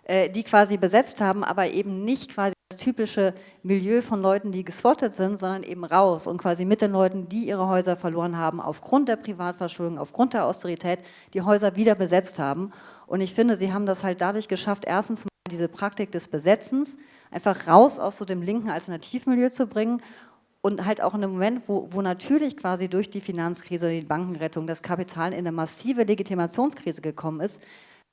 die quasi besetzt haben, aber eben nicht quasi das typische Milieu von Leuten, die geswottet sind, sondern eben raus und quasi mit den Leuten, die ihre Häuser verloren haben, aufgrund der Privatverschuldung, aufgrund der Austerität, die Häuser wieder besetzt haben. Und ich finde, sie haben das halt dadurch geschafft, erstens mal diese Praktik des Besetzens einfach raus aus so dem linken Alternativmilieu zu bringen und halt auch in einem Moment, wo, wo natürlich quasi durch die Finanzkrise, die Bankenrettung, das Kapital in eine massive Legitimationskrise gekommen ist,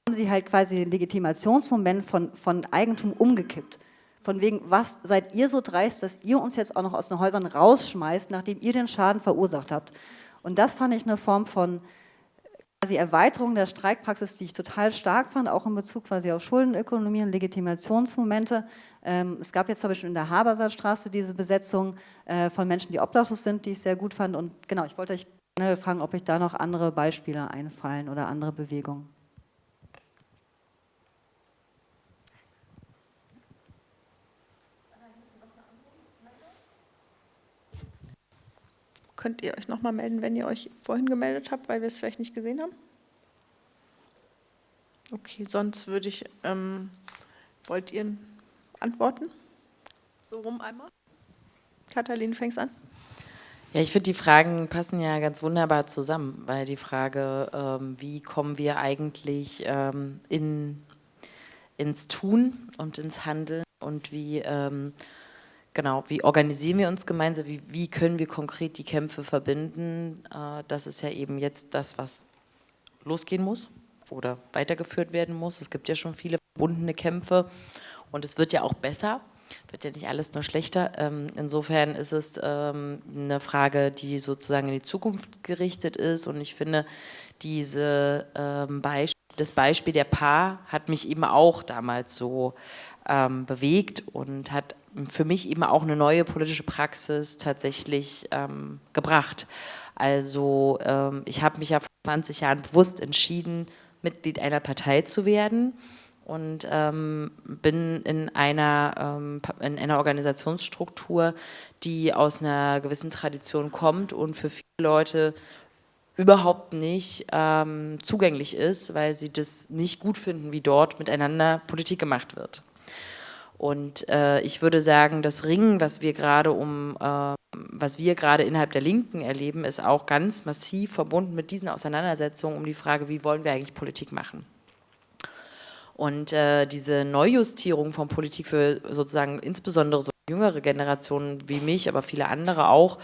haben sie halt quasi den Legitimationsmoment von, von Eigentum umgekippt. Von wegen, was seid ihr so dreist, dass ihr uns jetzt auch noch aus den Häusern rausschmeißt, nachdem ihr den Schaden verursacht habt. Und das fand ich eine Form von quasi Erweiterung der Streikpraxis, die ich total stark fand, auch in Bezug quasi auf Schuldenökonomie und Legitimationsmomente. Ähm, es gab jetzt zum Beispiel in der Habersaatstraße diese Besetzung äh, von Menschen, die obdachlos sind, die ich sehr gut fand. Und genau, ich wollte euch generell fragen, ob euch da noch andere Beispiele einfallen oder andere Bewegungen. Könnt ihr euch nochmal melden, wenn ihr euch vorhin gemeldet habt, weil wir es vielleicht nicht gesehen haben? Okay, sonst würde ich, ähm, wollt ihr antworten? So rum einmal. Katalin, fängst an. Ja, ich finde, die Fragen passen ja ganz wunderbar zusammen, weil die Frage, ähm, wie kommen wir eigentlich ähm, in, ins Tun und ins Handeln und wie ähm, Genau, wie organisieren wir uns gemeinsam, wie, wie können wir konkret die Kämpfe verbinden? Äh, das ist ja eben jetzt das, was losgehen muss oder weitergeführt werden muss. Es gibt ja schon viele verbundene Kämpfe und es wird ja auch besser, wird ja nicht alles nur schlechter. Ähm, insofern ist es ähm, eine Frage, die sozusagen in die Zukunft gerichtet ist und ich finde, diese ähm, das Beispiel der Paar hat mich eben auch damals so bewegt und hat für mich eben auch eine neue politische Praxis tatsächlich ähm, gebracht. Also ähm, ich habe mich ja vor 20 Jahren bewusst entschieden, Mitglied einer Partei zu werden und ähm, bin in einer, ähm, in einer Organisationsstruktur, die aus einer gewissen Tradition kommt und für viele Leute überhaupt nicht ähm, zugänglich ist, weil sie das nicht gut finden, wie dort miteinander Politik gemacht wird. Und äh, ich würde sagen, das Ringen, was wir gerade um, äh, was wir gerade innerhalb der Linken erleben, ist auch ganz massiv verbunden mit diesen Auseinandersetzungen um die Frage, wie wollen wir eigentlich Politik machen. Und äh, diese Neujustierung von Politik für sozusagen insbesondere so jüngere Generationen wie mich, aber viele andere auch,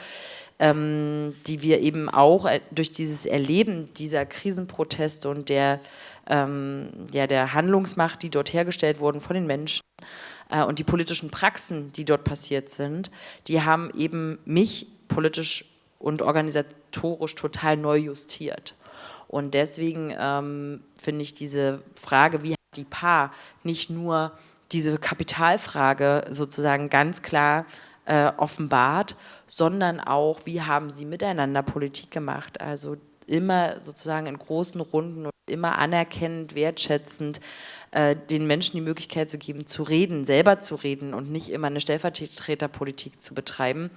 ähm, die wir eben auch äh, durch dieses Erleben dieser Krisenproteste und der, ähm, ja, der Handlungsmacht, die dort hergestellt wurden von den Menschen, äh, und die politischen Praxen, die dort passiert sind, die haben eben mich politisch und organisatorisch total neu justiert. Und deswegen ähm, finde ich diese Frage, wie hat die Paar nicht nur diese Kapitalfrage sozusagen ganz klar äh, offenbart, sondern auch, wie haben sie miteinander Politik gemacht. Also immer sozusagen in großen Runden und immer anerkennend, wertschätzend äh, den Menschen die Möglichkeit zu geben, zu reden, selber zu reden und nicht immer eine Stellvertreterpolitik zu betreiben.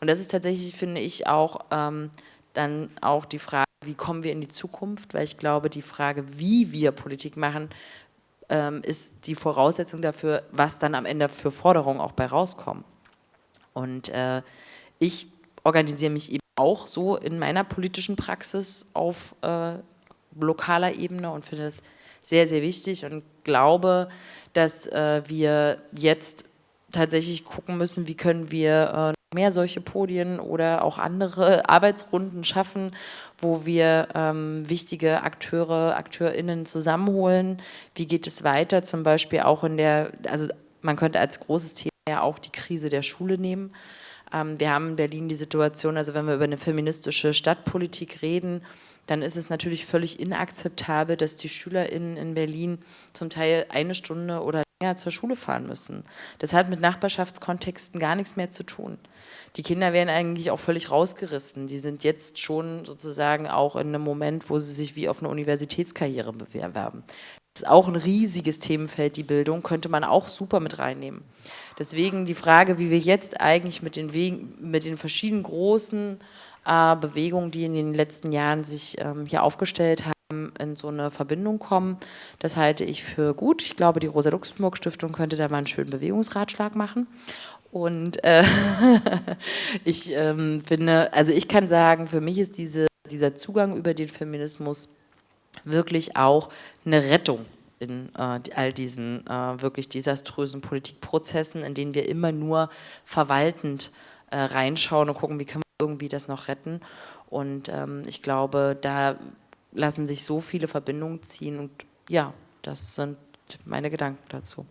Und das ist tatsächlich, finde ich, auch ähm, dann auch die Frage, wie kommen wir in die Zukunft, weil ich glaube, die Frage, wie wir Politik machen, ähm, ist die Voraussetzung dafür, was dann am Ende für Forderungen auch bei rauskommen. Und äh, ich organisiere mich eben auch so in meiner politischen Praxis auf äh, lokaler Ebene und finde es sehr, sehr wichtig und glaube, dass äh, wir jetzt tatsächlich gucken müssen, wie können wir äh, mehr solche Podien oder auch andere Arbeitsrunden schaffen, wo wir ähm, wichtige Akteure, AkteurInnen zusammenholen. Wie geht es weiter, zum Beispiel auch in der, also man könnte als großes Thema ja auch die Krise der Schule nehmen. Ähm, wir haben in Berlin die Situation, also wenn wir über eine feministische Stadtpolitik reden, dann ist es natürlich völlig inakzeptabel, dass die SchülerInnen in Berlin zum Teil eine Stunde oder länger zur Schule fahren müssen. Das hat mit Nachbarschaftskontexten gar nichts mehr zu tun. Die Kinder werden eigentlich auch völlig rausgerissen. Die sind jetzt schon sozusagen auch in einem Moment, wo sie sich wie auf eine Universitätskarriere bewerben. Ist auch ein riesiges Themenfeld, die Bildung, könnte man auch super mit reinnehmen. Deswegen die Frage, wie wir jetzt eigentlich mit den, Wegen, mit den verschiedenen großen äh, Bewegungen, die in den letzten Jahren sich ähm, hier aufgestellt haben, in so eine Verbindung kommen. Das halte ich für gut. Ich glaube, die Rosa-Luxemburg-Stiftung könnte da mal einen schönen Bewegungsratschlag machen. Und äh, ich ähm, finde, also ich kann sagen, für mich ist diese, dieser Zugang über den Feminismus wirklich auch eine Rettung in äh, all diesen äh, wirklich desaströsen Politikprozessen, in denen wir immer nur verwaltend äh, reinschauen und gucken, wie können wir irgendwie das noch retten. Und ähm, ich glaube, da lassen sich so viele Verbindungen ziehen und ja, das sind meine Gedanken dazu.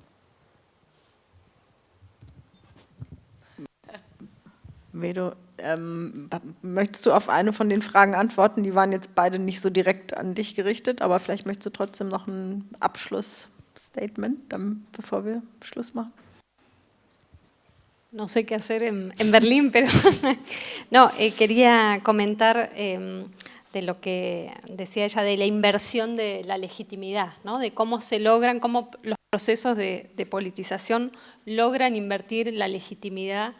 Vedo, ähm, möchtest du auf eine von den Fragen antworten? Die waren jetzt beide nicht so direkt an dich gerichtet, aber vielleicht möchtest du trotzdem noch ein Abschlussstatement, dann, bevor wir Schluss machen. No sé qué hacer en, en Berlín, pero no, eh, quería comentar eh, de lo que decía ella, de la inversión de la legitimidad, ¿no? de cómo se logran, cómo los procesos de, de politización logran invertir la legitimidad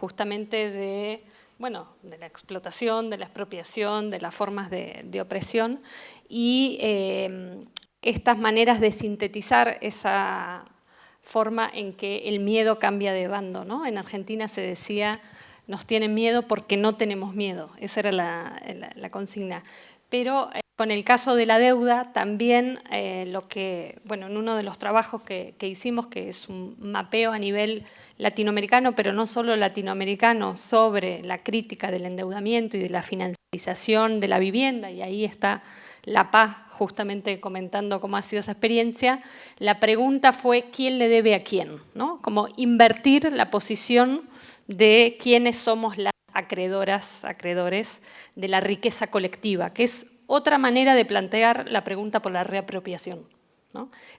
justamente de, bueno, de la explotación, de la expropiación, de las formas de, opresión y eh, estas maneras de sintetizar esa forma en que el miedo cambia de bando. ¿no? En Argentina se decía, nos tienen miedo porque no tenemos miedo, esa era la, consigna. Pero con el caso de la deuda, también eh, lo que, bueno, en uno de los trabajos que, hicimos, que es un mapeo a nivel latinoamericano, pero no solo latinoamericano, sobre la crítica del endeudamiento y de la financiarización de la vivienda, y ahí está La Paz justamente comentando cómo ha sido esa experiencia, la pregunta fue quién le debe a quién, ¿no? Como invertir la posición de quiénes somos las acreedoras, acreedores de la riqueza colectiva, que es otra manera de plantear la pregunta por la reapropiación.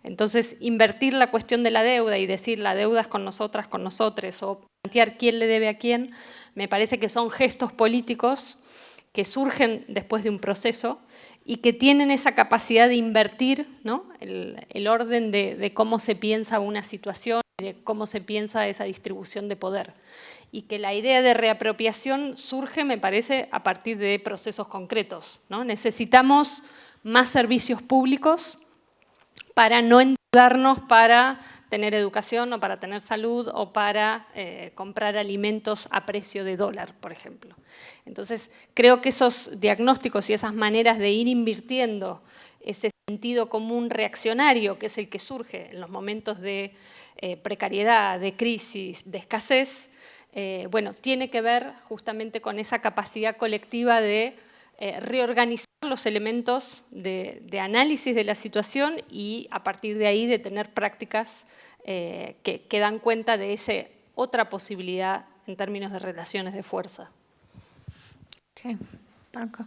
Entonces, invertir la cuestión de la deuda y decir la deuda es con nosotras, con nosotros, o plantear quién le debe a quién, me parece que son gestos políticos que surgen después de un proceso y que tienen esa capacidad de invertir el, orden de, de, cómo se piensa una situación, de cómo se piensa esa distribución de poder y que la idea de reapropiación surge, me parece, a partir de procesos concretos. Necesitamos más servicios públicos para no endeudarnos para tener educación o para tener salud o para eh, comprar alimentos a precio de dólar, por ejemplo. Entonces, creo que esos diagnósticos y esas maneras de ir invirtiendo ese sentido común reaccionario, que es el que surge en los momentos de eh, precariedad, de crisis, de escasez, eh, bueno, tiene que ver justamente con esa capacidad colectiva de eh, reorganizar los elementos de, análisis de la situación y a partir de ahí de tener prácticas eh, que, dan cuenta de esa otra posibilidad en términos de relaciones de fuerza. Okay, danke.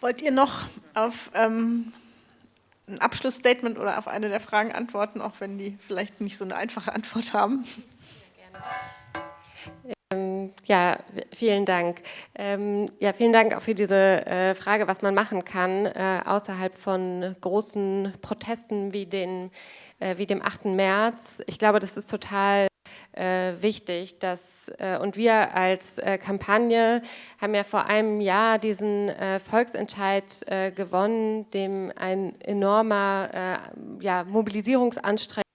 Wollt ihr noch auf ähm, ein Abschlussstatement oder auf eine der Fragen antworten, auch wenn die vielleicht nicht so eine einfache Antwort haben? Ja, vielen Dank. Ähm, ja, vielen Dank auch für diese äh, Frage, was man machen kann, äh, außerhalb von großen Protesten wie, den, äh, wie dem 8. März. Ich glaube, das ist total wichtig. Dass, und wir als Kampagne haben ja vor einem Jahr diesen Volksentscheid gewonnen, dem ein enormer ja, Mobilisierungsanstrengung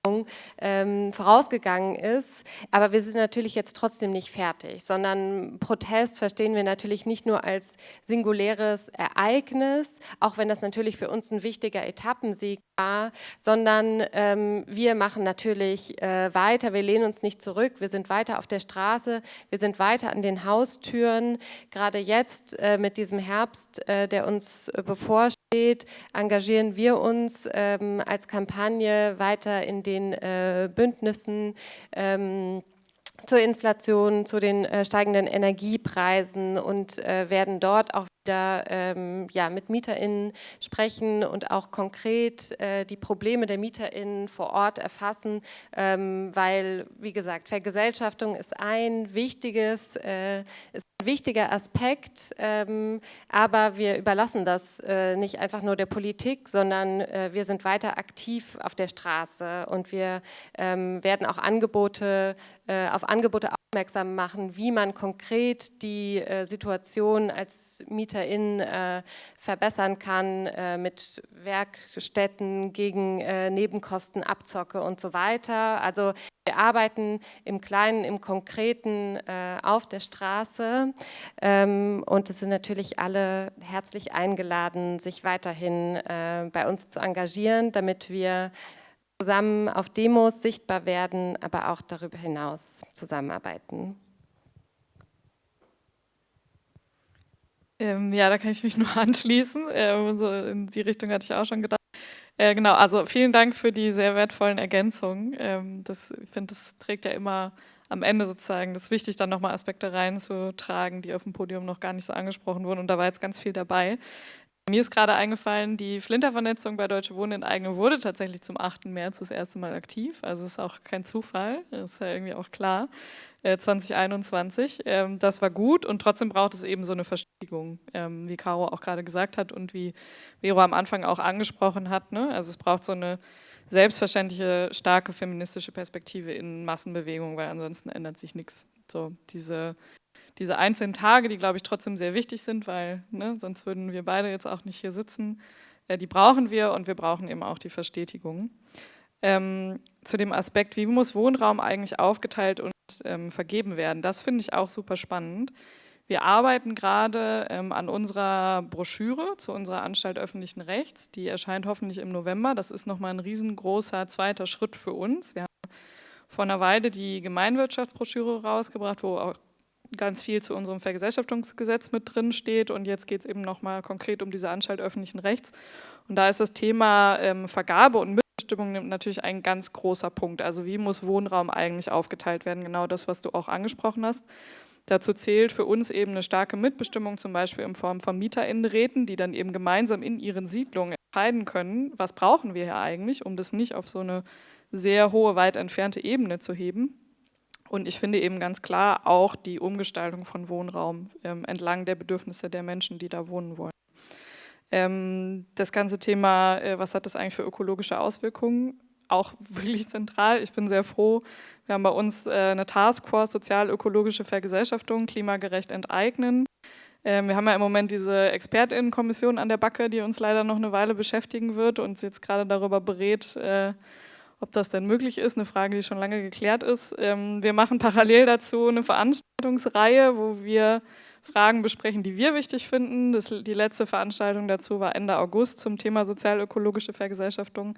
ähm, vorausgegangen ist. Aber wir sind natürlich jetzt trotzdem nicht fertig, sondern Protest verstehen wir natürlich nicht nur als singuläres Ereignis, auch wenn das natürlich für uns ein wichtiger Etappensieg war, sondern ähm, wir machen natürlich äh, weiter, wir lehnen uns nicht zurück, wir sind weiter auf der Straße, wir sind weiter an den Haustüren. Gerade jetzt äh, mit diesem Herbst, äh, der uns äh, bevorsteht, engagieren wir uns ähm, als Kampagne weiter in den äh, Bündnissen, ähm, zur Inflation, zu den äh, steigenden Energiepreisen und äh, werden dort auch wieder ähm, ja, mit MieterInnen sprechen und auch konkret äh, die Probleme der MieterInnen vor Ort erfassen, ähm, weil, wie gesagt, Vergesellschaftung ist ein wichtiges, äh, ist ein wichtiger Aspekt, ähm, aber wir überlassen das äh, nicht einfach nur der Politik, sondern äh, wir sind weiter aktiv auf der Straße und wir ähm, werden auch Angebote, äh, auf Angebote aufmerksam machen, wie man konkret die äh, Situation als Mieterin äh, verbessern kann äh, mit Werkstätten gegen äh, Nebenkostenabzocke und so weiter. Also wir arbeiten im Kleinen, im Konkreten äh, auf der Straße ähm, und es sind natürlich alle herzlich eingeladen, sich weiterhin äh, bei uns zu engagieren, damit wir zusammen auf Demos sichtbar werden, aber auch darüber hinaus zusammenarbeiten. Ähm, ja, da kann ich mich nur anschließen. Ähm, so in die Richtung hatte ich auch schon gedacht. Äh, genau, also vielen Dank für die sehr wertvollen Ergänzungen. Ähm, das, ich finde, das trägt ja immer am Ende sozusagen, das ist wichtig, dann nochmal Aspekte reinzutragen, die auf dem Podium noch gar nicht so angesprochen wurden. Und da war jetzt ganz viel dabei. Mir ist gerade eingefallen, die Flintervernetzung bei Deutsche Wohnen in Eigene wurde tatsächlich zum 8. März das erste Mal aktiv. Also ist auch kein Zufall, ist ja irgendwie auch klar. Äh, 2021. Ähm, das war gut und trotzdem braucht es eben so eine Verstetigung, ähm, wie Caro auch gerade gesagt hat und wie Vero am Anfang auch angesprochen hat. Ne? Also es braucht so eine selbstverständliche, starke feministische Perspektive in Massenbewegungen, weil ansonsten ändert sich nichts. So diese diese einzelnen Tage, die, glaube ich, trotzdem sehr wichtig sind, weil ne, sonst würden wir beide jetzt auch nicht hier sitzen, äh, die brauchen wir und wir brauchen eben auch die Verstetigung. Ähm, zu dem Aspekt, wie muss Wohnraum eigentlich aufgeteilt und ähm, vergeben werden, das finde ich auch super spannend. Wir arbeiten gerade ähm, an unserer Broschüre zu unserer Anstalt öffentlichen Rechts. Die erscheint hoffentlich im November. Das ist nochmal ein riesengroßer zweiter Schritt für uns. Wir haben vor einer Weile die Gemeinwirtschaftsbroschüre rausgebracht, wo auch ganz viel zu unserem Vergesellschaftungsgesetz mit drin steht und jetzt geht es eben nochmal konkret um diese Anstalt öffentlichen Rechts. Und da ist das Thema ähm, Vergabe und Mitbestimmung natürlich ein ganz großer Punkt. Also wie muss Wohnraum eigentlich aufgeteilt werden? Genau das, was du auch angesprochen hast. Dazu zählt für uns eben eine starke Mitbestimmung, zum Beispiel in Form von MieterInnenräten, die dann eben gemeinsam in ihren Siedlungen entscheiden können, was brauchen wir hier eigentlich, um das nicht auf so eine sehr hohe, weit entfernte Ebene zu heben. Und ich finde eben ganz klar auch die Umgestaltung von Wohnraum ähm, entlang der Bedürfnisse der Menschen, die da wohnen wollen. Ähm, das ganze Thema, äh, was hat das eigentlich für ökologische Auswirkungen, auch wirklich zentral. Ich bin sehr froh, wir haben bei uns äh, eine Taskforce sozial-ökologische Vergesellschaftung, klimagerecht enteignen. Ähm, wir haben ja im Moment diese ExpertInnenkommission an der Backe, die uns leider noch eine Weile beschäftigen wird und jetzt gerade darüber berät, äh, ob das denn möglich ist, eine Frage, die schon lange geklärt ist. Ähm, wir machen parallel dazu eine Veranstaltungsreihe, wo wir Fragen besprechen, die wir wichtig finden. Das, die letzte Veranstaltung dazu war Ende August zum Thema sozial-ökologische Vergesellschaftung.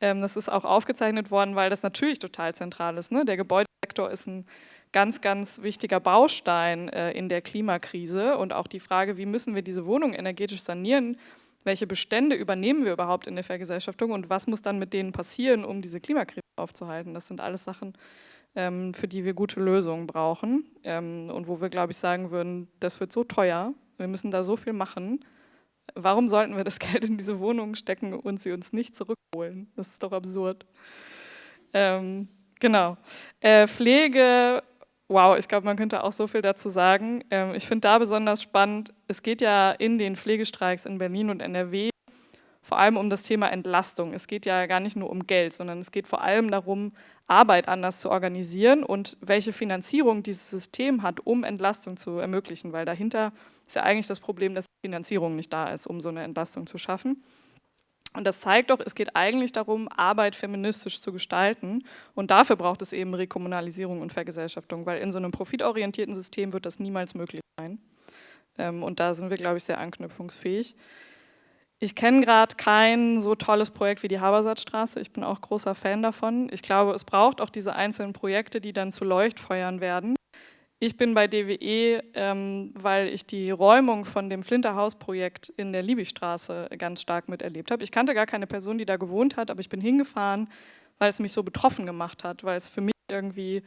Ähm, das ist auch aufgezeichnet worden, weil das natürlich total zentral ist. Ne? Der Gebäudesektor ist ein ganz, ganz wichtiger Baustein äh, in der Klimakrise und auch die Frage, wie müssen wir diese Wohnungen energetisch sanieren, welche Bestände übernehmen wir überhaupt in der Vergesellschaftung und was muss dann mit denen passieren, um diese Klimakrise aufzuhalten. Das sind alles Sachen, ähm, für die wir gute Lösungen brauchen ähm, und wo wir, glaube ich, sagen würden, das wird so teuer, wir müssen da so viel machen. Warum sollten wir das Geld in diese Wohnungen stecken und sie uns nicht zurückholen? Das ist doch absurd. Ähm, genau. Äh, Pflege Wow, ich glaube, man könnte auch so viel dazu sagen. Ähm, ich finde da besonders spannend, es geht ja in den Pflegestreiks in Berlin und NRW vor allem um das Thema Entlastung. Es geht ja gar nicht nur um Geld, sondern es geht vor allem darum, Arbeit anders zu organisieren und welche Finanzierung dieses System hat, um Entlastung zu ermöglichen, weil dahinter ist ja eigentlich das Problem, dass Finanzierung nicht da ist, um so eine Entlastung zu schaffen. Und das zeigt doch, es geht eigentlich darum, Arbeit feministisch zu gestalten. Und dafür braucht es eben Rekommunalisierung und Vergesellschaftung, weil in so einem profitorientierten System wird das niemals möglich sein. Ähm, und da sind wir, glaube ich, sehr anknüpfungsfähig. Ich kenne gerade kein so tolles Projekt wie die Habersatzstraße. Ich bin auch großer Fan davon. Ich glaube, es braucht auch diese einzelnen Projekte, die dann zu Leuchtfeuern werden. Ich bin bei DWE, ähm, weil ich die Räumung von dem Flinterhaus-Projekt in der Liebigstraße ganz stark miterlebt habe. Ich kannte gar keine Person, die da gewohnt hat, aber ich bin hingefahren, weil es mich so betroffen gemacht hat, weil es für mich irgendwie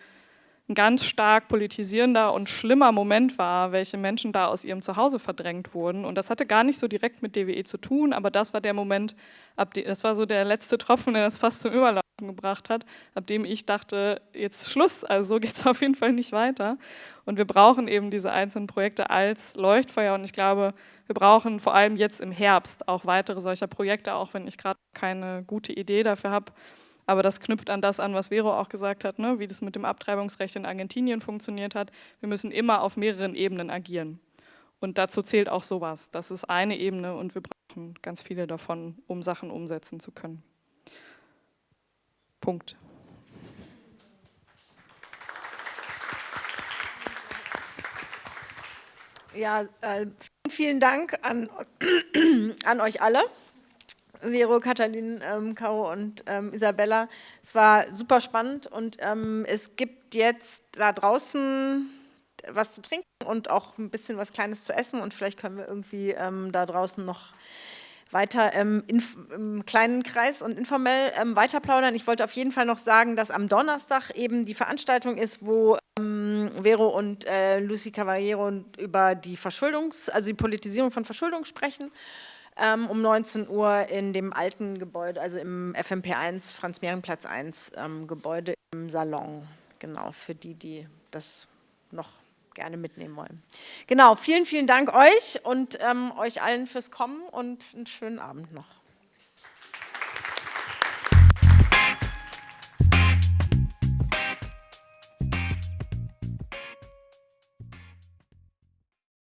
ein ganz stark politisierender und schlimmer Moment war, welche Menschen da aus ihrem Zuhause verdrängt wurden. Und das hatte gar nicht so direkt mit DWE zu tun, aber das war der Moment, das war so der letzte Tropfen, der das fast zum Überlaufen gebracht hat, ab dem ich dachte, jetzt Schluss, also so geht es auf jeden Fall nicht weiter. Und wir brauchen eben diese einzelnen Projekte als Leuchtfeuer und ich glaube, wir brauchen vor allem jetzt im Herbst auch weitere solcher Projekte, auch wenn ich gerade keine gute Idee dafür habe, aber das knüpft an das an, was Vero auch gesagt hat, ne? wie das mit dem Abtreibungsrecht in Argentinien funktioniert hat. Wir müssen immer auf mehreren Ebenen agieren. Und dazu zählt auch sowas. Das ist eine Ebene und wir brauchen ganz viele davon, um Sachen umsetzen zu können. Punkt. Ja, äh, vielen Dank an, an euch alle. Vero, Katalin, ähm, Caro und ähm, Isabella. Es war super spannend und ähm, es gibt jetzt da draußen was zu trinken und auch ein bisschen was Kleines zu essen und vielleicht können wir irgendwie ähm, da draußen noch weiter ähm, im kleinen Kreis und informell ähm, weiter plaudern. Ich wollte auf jeden Fall noch sagen, dass am Donnerstag eben die Veranstaltung ist, wo ähm, Vero und äh, Lucy Cavallero über die Verschuldungs-, also die Politisierung von Verschuldung sprechen ähm, um 19 Uhr in dem alten Gebäude, also im FMP 1, Franz-Mehring-Platz 1 ähm, Gebäude im Salon. Genau, für die, die das noch gerne mitnehmen wollen. Genau, vielen, vielen Dank euch und ähm, euch allen fürs Kommen und einen schönen Abend noch.